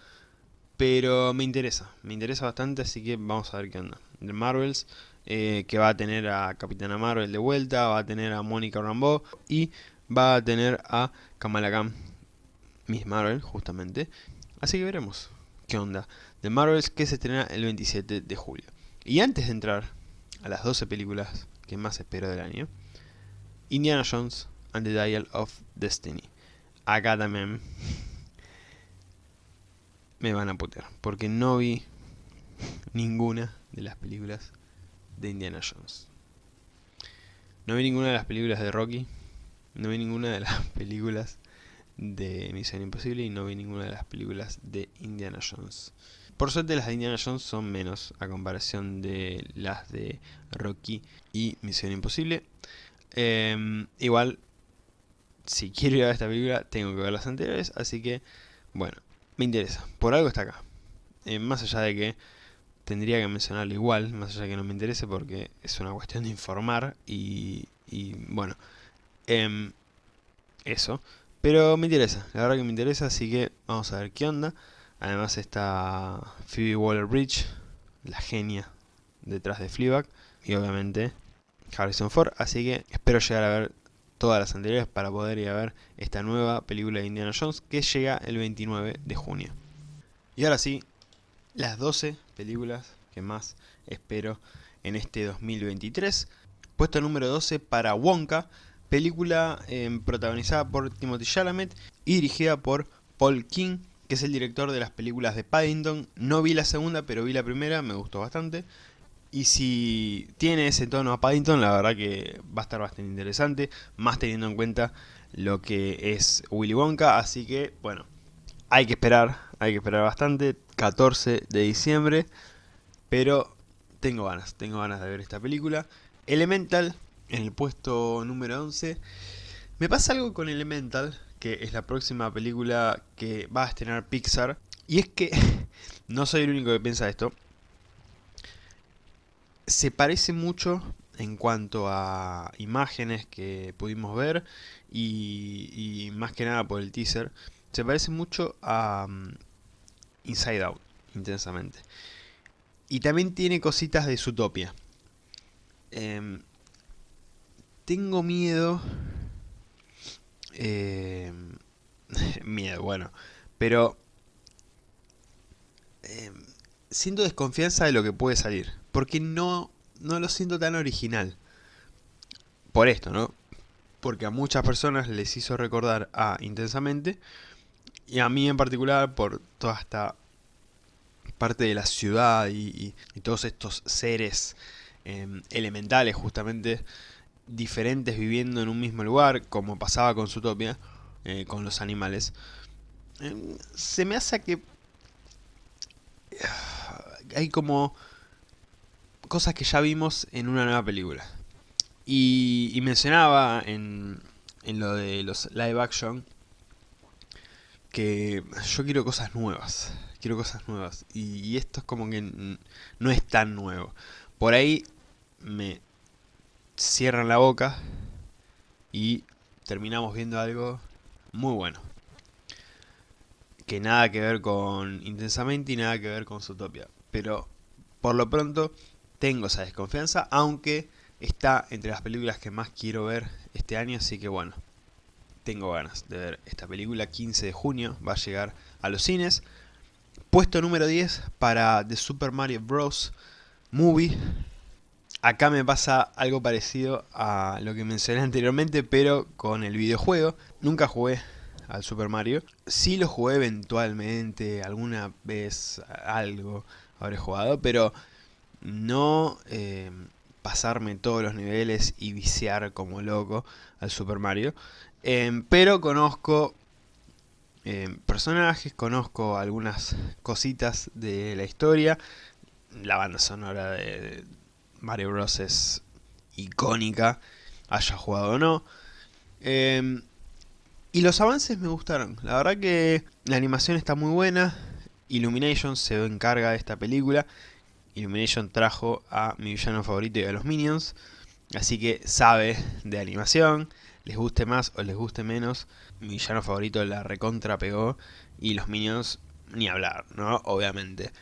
Pero me interesa, me interesa bastante, así que vamos a ver qué onda. The Marvels, eh, que va a tener a Capitana Marvel de vuelta, va a tener a Mónica Rambeau y va a tener a Kamala Khan, Miss Marvel, justamente. Así que veremos qué onda. The Marvels que se estrena el 27 de julio. Y antes de entrar a las 12 películas que más espero del año, Indiana Jones and the Dial of Destiny. Acá también me van a putear, porque no vi ninguna de las películas de Indiana Jones. No vi ninguna de las películas de Rocky, no vi ninguna de las películas de Misión Imposible y no vi ninguna de las películas de Indiana Jones. Por suerte las de Indiana Jones son menos a comparación de las de Rocky y Misión Imposible. Em, igual, si quiero ir a ver esta película, tengo que ver las anteriores, así que, bueno, me interesa. Por algo está acá. Eh, más allá de que tendría que mencionarlo igual, más allá de que no me interese porque es una cuestión de informar y, bueno, em, eso. Pero me interesa, la verdad que me interesa, así que vamos a ver qué onda. Además está Phoebe Waller-Bridge, la genia detrás de Fleabag, y obviamente Harrison Ford, así que espero llegar a ver todas las anteriores para poder ir a ver esta nueva película de Indiana Jones que llega el 29 de junio. Y ahora sí, las 12 películas que más espero en este 2023. Puesto número 12 para Wonka, película em, protagonizada por Timothy Chalamet y dirigida por Paul King, que es el director de las películas de Paddington. No vi la segunda, pero vi la primera, me gustó bastante. Y si tiene ese tono a Paddington, la verdad que va a estar bastante interesante, más teniendo en cuenta lo que es Willy Wonka, así que bueno, hay que esperar, hay que esperar bastante, 14 de diciembre, pero tengo ganas, tengo ganas de ver esta película. Elemental, en el puesto número 11, me pasa algo con Elemental, que es la próxima película que va a estrenar Pixar, y es que no soy el único que piensa esto, se parece mucho en cuanto a imágenes que pudimos ver y, más que nada por el teaser, se parece mucho a um, Inside Out, intensamente. Y también tiene cositas de Zootopia. Em, tengo miedo... Em, miedo, bueno. Pero... Em, siento desconfianza de lo que puede salir porque no, no lo siento tan original. Por esto, ¿no? Porque a muchas personas les hizo recordar a Intensamente, y a mí en particular por toda esta parte de la ciudad y, todos estos seres em, elementales justamente diferentes viviendo en un mismo lugar, como pasaba con Zootopia, eh, con los animales, em, se me hace que hay como cosas que ya vimos en una nueva película. Y, mencionaba en, en lo de los live action que yo quiero cosas nuevas. Quiero cosas nuevas. Y, esto es como que no es tan nuevo. Por ahí me cierran la boca y terminamos viendo algo muy bueno. Que nada que ver con Intensamente y nada que ver con Zootopia. Pero por lo pronto tengo esa desconfianza, aunque está entre las películas que más quiero ver este año, así que bueno, tengo ganas de ver esta película. 15 de junio va a llegar a los cines. Puesto número 10 para The Super Mario Bros. Movie. Acá me pasa algo parecido a lo que mencioné anteriormente, pero con el videojuego. Nunca jugué al Super Mario. Sí lo jugué eventualmente, alguna vez algo habré jugado, pero no eh, pasarme todos los niveles y viciar como loco al Super Mario. Em, pero conozco em, personajes, conozco algunas cositas de la historia. la banda sonora de Mario Bros. es icónica, haya jugado o no. Em, y los avances me gustaron. La verdad que la animación está muy buena. Illumination se encarga de esta película. Illumination trajo a mi villano favorito y a los Minions. Así que sabe de animación. Les guste más o les guste menos. Mi villano favorito la recontra pegó. Y los Minions ni hablar, ¿no? Obviamente.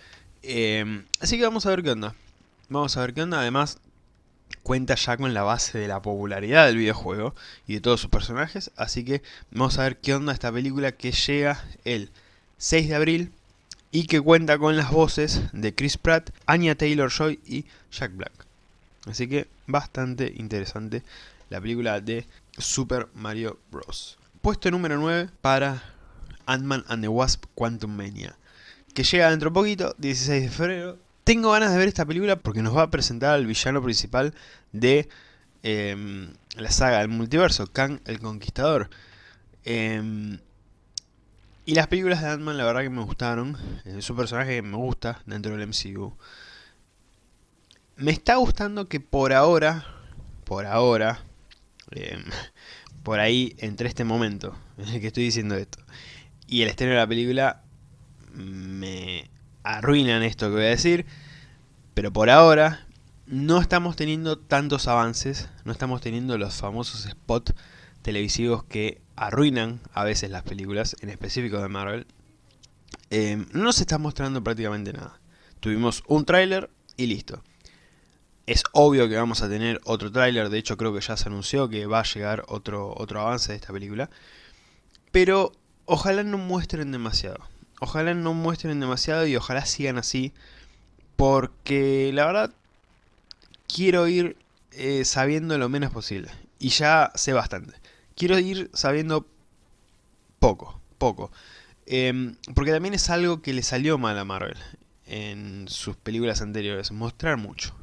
Em, así que vamos a ver qué onda. Vamos a ver qué onda. Además, cuenta ya con la base de la popularidad del videojuego y de todos sus personajes, así que vamos a ver qué onda esta película que llega el 6 de abril y que cuenta con las voces de Chris Pratt, Anya Taylor-Joy y Jack Black. Así que bastante interesante la película de Super Mario Bros. Puesto número 9 para Ant-Man and the Wasp Quantum Mania, que llega dentro de poquito, 16 de febrero, tengo ganas de ver esta película porque nos va a presentar al villano principal de em, la saga del multiverso, Kang el Conquistador. Em, y las películas de Ant-Man la verdad que me gustaron. Es un personaje que me gusta dentro del MCU. Me está gustando que por ahora, por ahora, em, por ahí, entre este momento en el que estoy diciendo esto, y el estreno de la película, me arruinan esto que voy a decir, pero por ahora no estamos teniendo tantos avances, no estamos teniendo los famosos spots televisivos que arruinan a veces las películas, en específico de Marvel. Eh, no se está mostrando prácticamente nada. Tuvimos un tráiler y listo. Es obvio que vamos a tener otro tráiler, de hecho creo que ya se anunció que va a llegar otro, otro avance de esta película. Pero ojalá no muestren demasiado. Ojalá no muestren demasiado y ojalá sigan así. Porque la verdad quiero ir eh, sabiendo lo menos posible. Y ya sé bastante. Quiero ir sabiendo poco, poco. Em, porque también es algo que le salió mal a Marvel en sus películas anteriores. Mostrar mucho.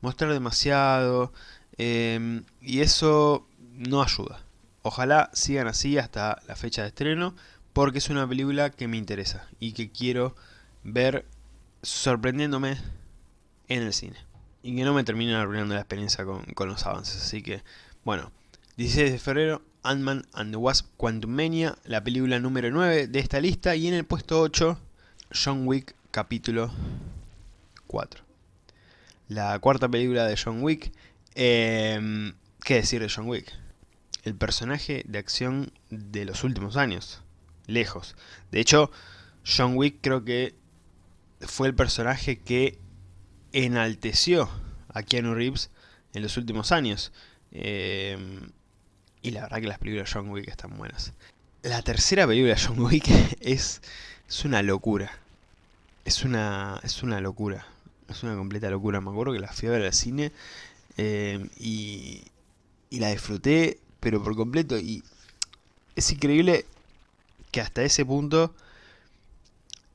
Mostrar demasiado. Em, y eso no ayuda. Ojalá sigan así hasta la fecha de estreno porque es una película que me interesa y que quiero ver sorprendiéndome en el cine. Y que no me terminen arruinando la experiencia con, los avances. Así que, bueno, 16 de febrero, Ant-Man and the Wasp Quantumania, la película número 9 de esta lista. Y en el puesto 8, John Wick capítulo 4. La cuarta película de John Wick. Em, ¿Qué decir de John Wick? El personaje de acción de los últimos años lejos. De hecho, John Wick creo que fue el personaje que enalteció a Keanu Reeves en los últimos años. Eh, y la verdad que las películas de John Wick están buenas. La tercera película de John Wick es, es una locura. Es una, es una locura. Es una completa locura. Me acuerdo que la fui a ver al cine eh, y, y la disfruté, pero por completo. Y es increíble que hasta ese punto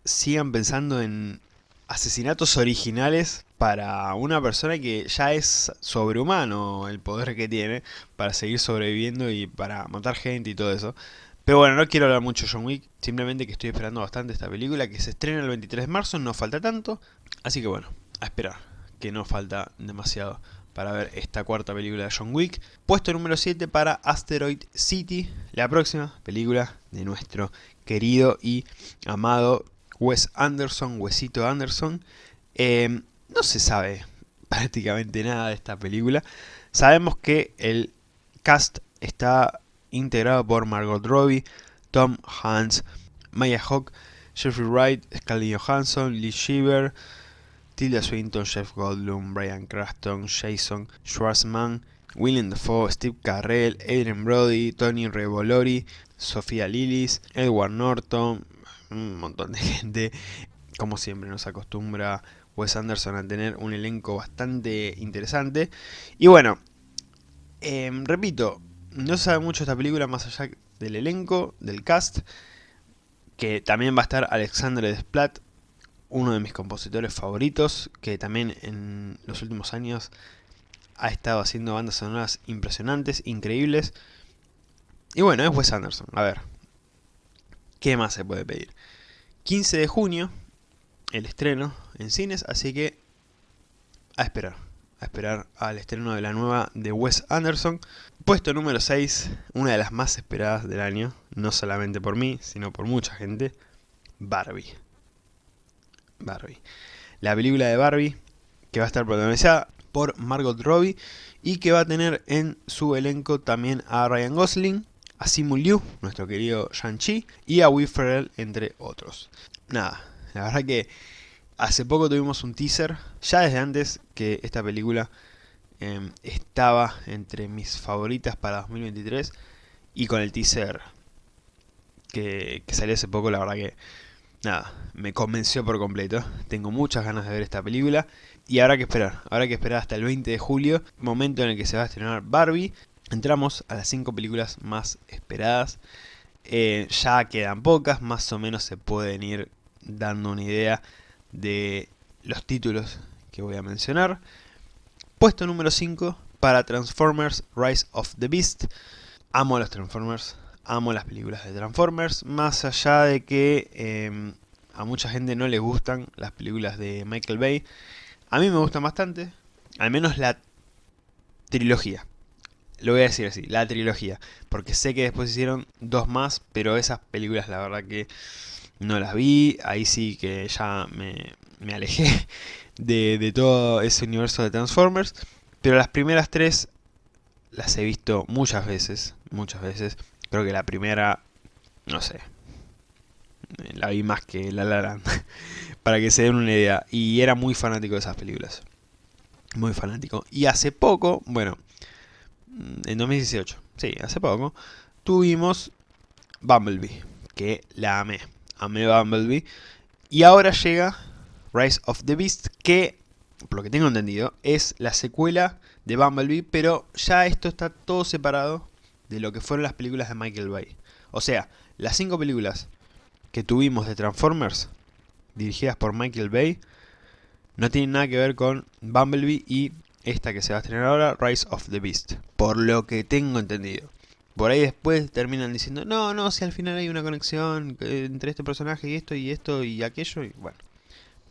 sigan pensando en asesinatos originales para una persona que ya es sobrehumano el poder que tiene para seguir sobreviviendo y para matar gente y todo eso. Pero bueno, no quiero hablar mucho de John Wick, simplemente que estoy esperando bastante esta película que se estrena el 23 de marzo, no falta tanto, así que bueno, a esperar, que no falta demasiado para ver esta cuarta película de John Wick. Puesto número 7 para Asteroid City, la próxima película de nuestro querido y amado Wes Anderson, Wesito Anderson. Em, no se sabe prácticamente nada de esta película. Sabemos que el cast está integrado por Margot Robbie, Tom Hanks, Maya Hawke, Jeffrey Wright, Scarlett Johansson, Lee Shiver, Tilda Swinton, Jeff Goldblum, Brian Craston, Jason Schwartzman, William Dafoe, Steve Carrell, Adrian Brody, Tony Revolori, Sofía Lillis, Edward Norton, un montón de gente. Como siempre nos acostumbra Wes Anderson a tener un elenco bastante interesante. Y bueno, em, repito, no se sabe mucho esta película más allá del elenco, del cast, que también va a estar Alexandre Desplat, uno de mis compositores favoritos, que también en los últimos años ha estado haciendo bandas sonoras impresionantes, increíbles. Y bueno, es Wes Anderson. A ver, ¿qué más se puede pedir? 15 de junio, el estreno en cines, así que a esperar. A esperar al estreno de la nueva de Wes Anderson. Puesto número 6, una de las más esperadas del año, no solamente por mí, sino por mucha gente, Barbie. Barbie. La película de Barbie, que va a estar protagonizada por Margot Robbie y que va a tener en su elenco también a Ryan Gosling, a Simu Liu, nuestro querido Shang-Chi, y a Will Ferrell, entre otros. Nada, la verdad que hace poco tuvimos un teaser, ya desde antes que esta película em, estaba entre mis favoritas para 2023, y con el teaser que, salió hace poco, la verdad que nada, me convenció por completo. Tengo muchas ganas de ver esta película y habrá que esperar, habrá que esperar hasta el 20 de julio, momento en el que se va a estrenar Barbie. Entramos a las 5 películas más esperadas. Eh, ya quedan pocas, más o menos se pueden ir dando una idea de los títulos que voy a mencionar. Puesto número 5 para Transformers Rise of the Beast. Amo los Transformers, amo las películas de Transformers, más allá de que em, a mucha gente no le gustan las películas de Michael Bay. A mí me gustan bastante, al menos la trilogía. Lo voy a decir así, la trilogía. Porque sé que después hicieron dos más, pero esas películas la verdad que no las vi. Ahí sí que ya me, alejé de, de todo ese universo de Transformers. Pero las primeras tres las he visto muchas veces, muchas veces. Creo que la primera, no sé, la vi más que La La para que se den una idea. Y era muy fanático de esas películas. Muy fanático. Y hace poco, bueno, en 2018, sí, hace poco, tuvimos Bumblebee, que la amé. Amé Bumblebee. Y ahora llega Rise of the Beast, que, por lo que tengo entendido, es la secuela de Bumblebee, pero ya esto está todo separado de lo que fueron las películas de Michael Bay. O sea, las cinco películas que tuvimos de Transformers, dirigidas por Michael Bay, no tienen nada que ver con Bumblebee y esta que se va a estrenar ahora, Rise of the Beast. Por lo que tengo entendido. Por ahí después terminan diciendo, no, no, si al final hay una conexión entre este personaje y esto y esto y aquello, y bueno.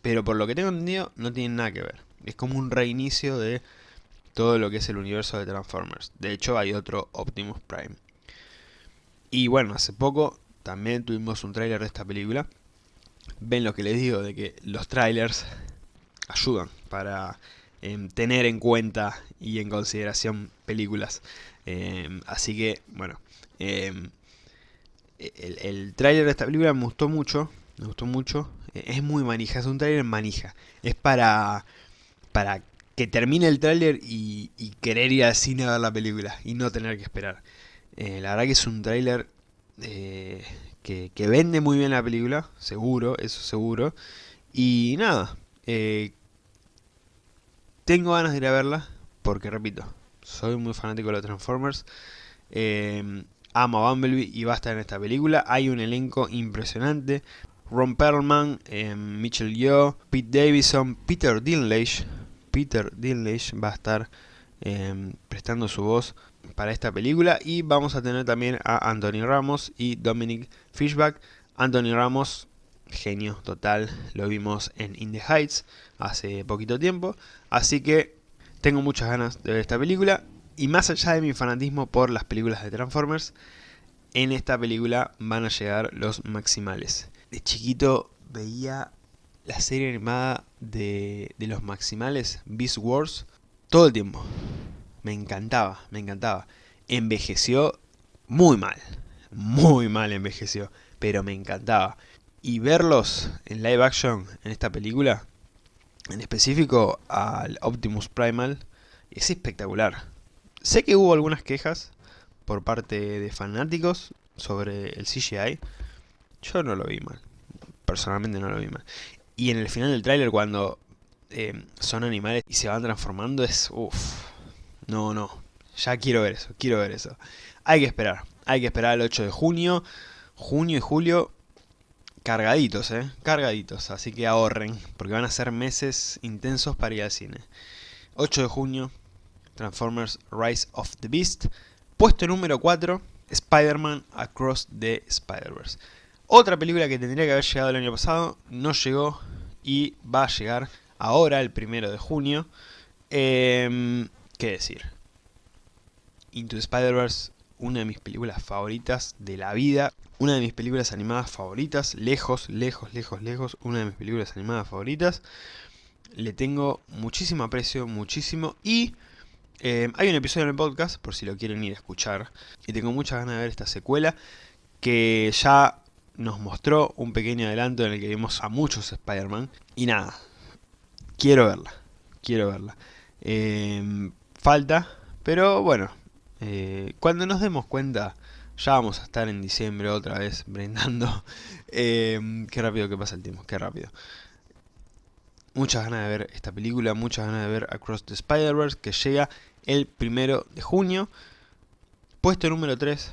Pero por lo que tengo entendido, no tienen nada que ver. Es como un reinicio de todo lo que es el universo de Transformers. De hecho, hay otro Optimus Prime. Y bueno, hace poco también tuvimos un tráiler de esta película. Ven lo que les digo, de que los trailers ayudan para em, tener en cuenta y en consideración películas. Em, así que, bueno, em, el, el tráiler de esta película me gustó mucho, me gustó mucho. Es muy manija, es un tráiler manija. Es para, para que termine el tráiler y, querer ir al cine a ver la película y no tener que esperar. Eh, la verdad que es un tráiler eh, que, vende muy bien la película, seguro, eso seguro. Y nada, eh, tengo ganas de ir a verla porque, repito, soy muy fanático de los Transformers. amo a Bumblebee y va a estar en esta película. Hay un elenco impresionante. Ron Perlman, Mitchell Yeoh, Pete Davidson, Peter Dinklage, Peter Dinklage va a estar em, prestando su voz para esta película y vamos a tener también a Anthony Ramos y Dominic Fishback. Anthony Ramos, genio total, lo vimos en In the Heights hace poquito tiempo, así que tengo muchas ganas de ver esta película y más allá de mi fanatismo por las películas de Transformers, en esta película van a llegar los maximales. De chiquito veía la serie animada de, los maximales, Beast Wars, todo el tiempo. Me encantaba, me encantaba. Envejeció muy mal, muy mal envejeció, pero me encantaba. Y verlos en live action en esta película, en específico al Optimus Primal, es espectacular. Sé que hubo algunas quejas por parte de fanáticos sobre el CGI. Yo no lo vi mal. Personalmente no lo vi mal. Y en el final del tráiler cuando eh, son animales y se van transformando es... Uff, no, no, ya quiero ver eso, quiero ver eso. Hay que esperar, hay que esperar el 8 de junio, junio y julio cargaditos, eh, cargaditos, así que ahorren, porque van a ser meses intensos para ir al cine. 8 de junio, Transformers Rise of the Beast. Puesto número 4, Spider-Man Across the Spider-Verse. Otra película que tendría que haber llegado el año pasado, no llegó y va a llegar ahora, el primero de junio. Em, ¿Qué decir? Into Spider-Verse, una de mis películas favoritas de la vida. Una de mis películas animadas favoritas. Lejos, lejos, lejos, lejos. Una de mis películas animadas favoritas. Le tengo muchísimo aprecio, muchísimo. Y em, hay un episodio en el podcast, por si lo quieren ir a escuchar. Y tengo muchas ganas de ver esta secuela. Que ya nos mostró un pequeño adelanto en el que vimos a muchos Spider-Man. Y nada, quiero verla, quiero verla. Em, falta, pero bueno, eh, cuando nos demos cuenta ya vamos a estar en diciembre otra vez brindando. Em, qué rápido que pasa el tiempo, qué rápido. Muchas ganas de ver esta película, muchas ganas de ver Across the Spider-Verse que llega el primero de junio. Puesto número 3.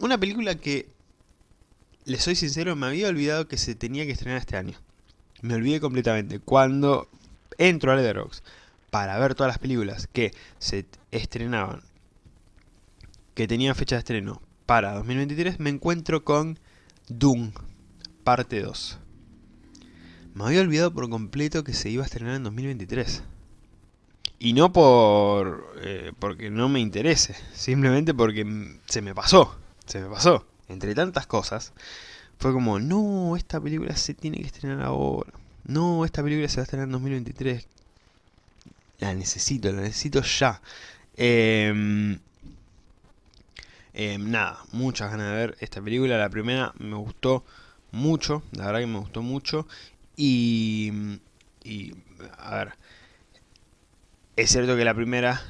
Una película que les soy sincero, me había olvidado que se tenía que estrenar este año. Me olvidé completamente. Cuando entro a Letterboxd para ver todas las películas que se estrenaban, que tenían fecha de estreno para 2023, me encuentro con Doom, parte 2. Me había olvidado por completo que se iba a estrenar en 2023. Y no por eh, porque no me interese, simplemente porque se me pasó, se me pasó entre tantas cosas, fue como, no, esta película se tiene que estrenar ahora. No, esta película se va a estrenar en 2023. La necesito, la necesito ya. Em, em, nada, muchas ganas de ver esta película. La primera me gustó mucho, la verdad que me gustó mucho. Y, y a ver, es cierto que la primera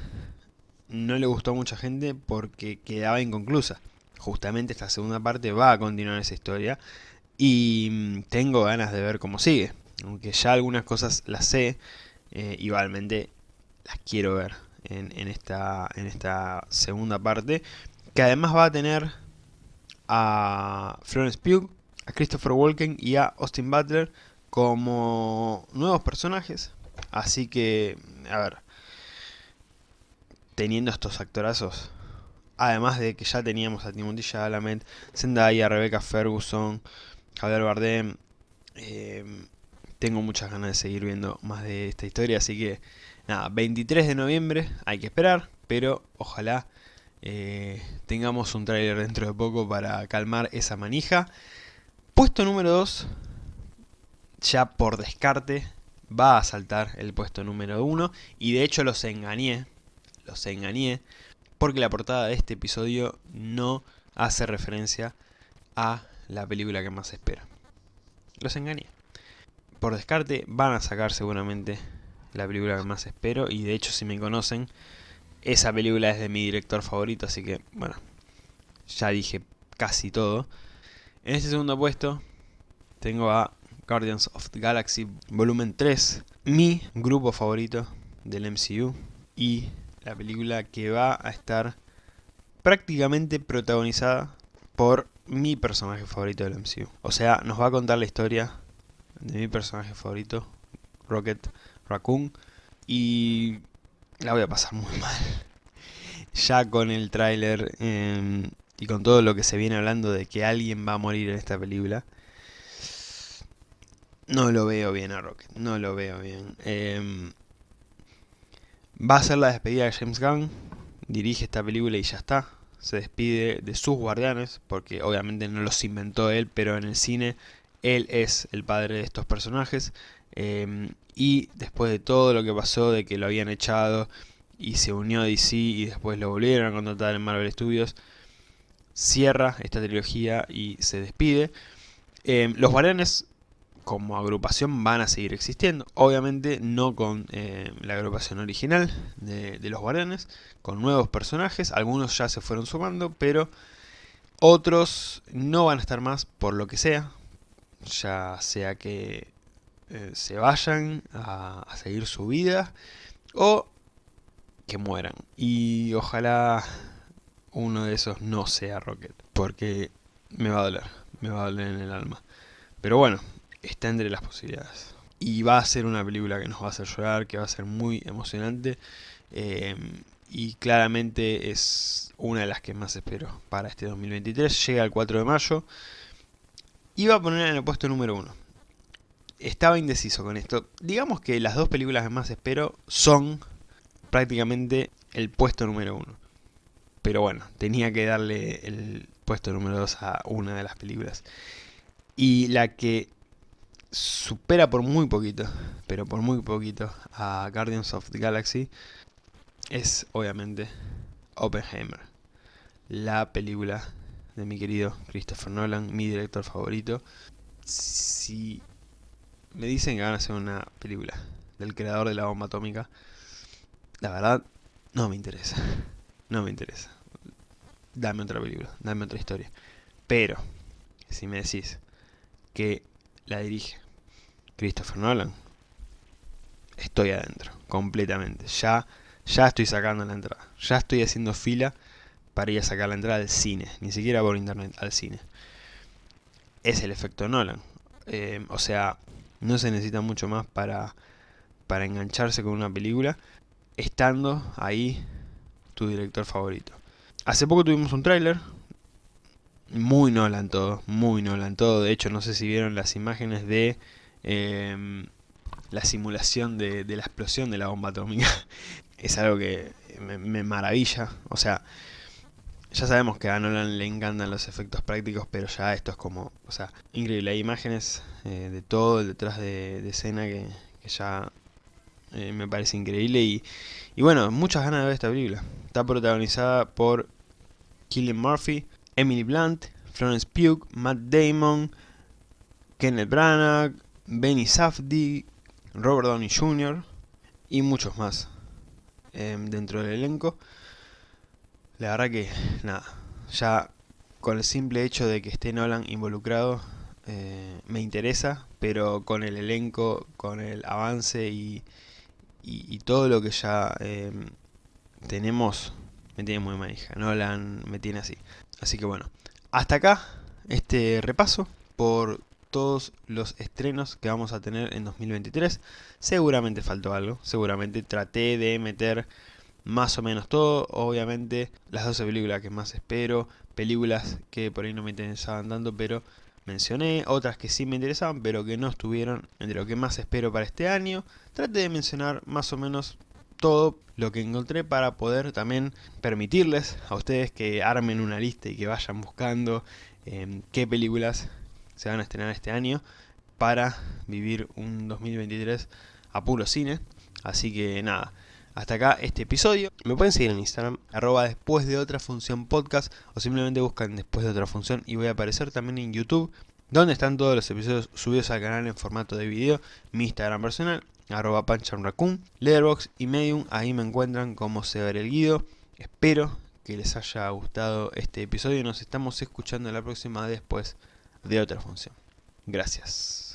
no le gustó a mucha gente porque quedaba inconclusa justamente esta segunda parte va a continuar esa historia y mm, tengo ganas de ver cómo sigue. Aunque ya algunas cosas las sé, eh, igualmente las quiero ver en, esta, en esta segunda parte, que además va a tener a Florence Pugh, a Christopher Walken y a Austin Butler como nuevos personajes. Así que, a ver, teniendo estos actorazos, Además de que ya teníamos a Timothy Chalamet, Zendaya, Rebecca Ferguson, Javier Bardem. Em, tengo muchas ganas de seguir viendo más de esta historia, así que nada, 23 de noviembre hay que esperar, pero ojalá eh, tengamos un tráiler dentro de poco para calmar esa manija. Puesto número 2, ya por descarte, va a saltar el puesto número 1 y de hecho los engañé, los engañé porque la portada de este episodio no hace referencia a la película que más espera. Los engañé. Por descarte van a sacar seguramente la película que más espero y de hecho si me conocen, esa película es de mi director favorito, así que bueno, ya dije casi todo. En este segundo puesto tengo a Guardians of the Galaxy Volumen 3, mi grupo favorito del MCU y la película que va a estar prácticamente protagonizada por mi personaje favorito del MCU. O sea, nos va a contar la historia de mi personaje favorito, Rocket Raccoon, y la voy a pasar muy mal. Ya con el tráiler em, y con todo lo que se viene hablando de que alguien va a morir en esta película, no lo veo bien a Rocket, no lo veo bien. Eh, Va a ser la despedida de James Gunn, dirige esta película y ya está. Se despide de sus guardianes, porque obviamente no los inventó él, pero en el cine él es el padre de estos personajes. Em, y después de todo lo que pasó, de que lo habían echado y se unió a DC y después lo volvieron a contratar en Marvel Studios, cierra esta trilogía y se despide. Em, los guardianes como agrupación van a seguir existiendo. Obviamente no con eh, la agrupación original de, los guardianes, con nuevos personajes. Algunos ya se fueron sumando, pero otros no van a estar más por lo que sea. Ya sea que eh, se vayan a, seguir su vida o que mueran. Y ojalá uno de esos no sea Rocket, porque me va a doler, me va a doler en el alma. Pero bueno, está entre las posibilidades. Y va a ser una película que nos va a hacer llorar, que va a ser muy emocionante. Em, y claramente es una de las que más espero para este 2023. Llega el 4 de mayo. Y va a poner en el puesto número 1. Estaba indeciso con esto. Digamos que las dos películas que más espero son prácticamente el puesto número uno. Pero bueno, tenía que darle el puesto número dos a una de las películas. Y la que supera por muy poquito, pero por muy poquito, a Guardians of the Galaxy es obviamente Oppenheimer. La película de mi querido Christopher Nolan, mi director favorito. Si me dicen que van a hacer una película del creador de la bomba atómica, la verdad no me interesa. No me interesa. Dame otra película, dame otra historia. Pero, si me decís que la dirige Christopher Nolan, estoy adentro, completamente. Ya, ya estoy sacando la entrada. Ya estoy haciendo fila para ir a sacar la entrada al cine, ni siquiera por internet, al cine. Es el efecto Nolan. Eh, o sea, no se necesita mucho más para, para engancharse con una película, estando ahí tu director favorito. Hace poco tuvimos un tráiler, muy Nolan todo, muy Nolan todo. De hecho, no sé si vieron las imágenes de em, la simulación de, la explosión de la bomba atómica. es algo que me maravilla. O sea, ya sabemos que a Nolan le encantan los efectos prácticos, pero ya esto es como, o sea, increíble. Hay imágenes eh, de todo el detrás de, escena que, ya eh, me parece increíble. Y, y bueno, muchas ganas de ver esta película. Está protagonizada por Killian Murphy, Emily Blunt, Florence Pugh, Matt Damon, Kenneth Branagh, Benny Safdie, Robert Downey Jr. y muchos más em, dentro del elenco. La verdad que, nada, ya con el simple hecho de que esté Nolan involucrado eh, me interesa, pero con el elenco, con el avance y, y, todo lo que ya eh, tenemos, me tiene muy manija. Nolan me tiene así. Así que bueno, hasta acá este repaso por todos los estrenos que vamos a tener en 2023. Seguramente faltó algo, seguramente traté de meter más o menos todo. Obviamente las 12 películas que más espero, películas que por ahí no me interesaban tanto, pero mencioné, otras que sí me interesaban, pero que no estuvieron entre lo que más espero para este año. Traté de mencionar más o menos todo lo que encontré para poder también permitirles a ustedes que armen una lista y que vayan buscando em, qué películas se van a estrenar este año para vivir un 2023 a puro cine. Así que nada, hasta acá este episodio. Me pueden seguir en Instagram, arroba después de otra función podcast, o simplemente buscan después de otra función y voy a aparecer también en YouTube, donde están todos los episodios subidos al canal en formato de video, mi Instagram personal, arroba panchanraccoon, Letterboxd y Medium, ahí me encuentran como ver el Guido. Espero que les haya gustado este episodio y nos estamos escuchando la próxima después de otra función. Gracias.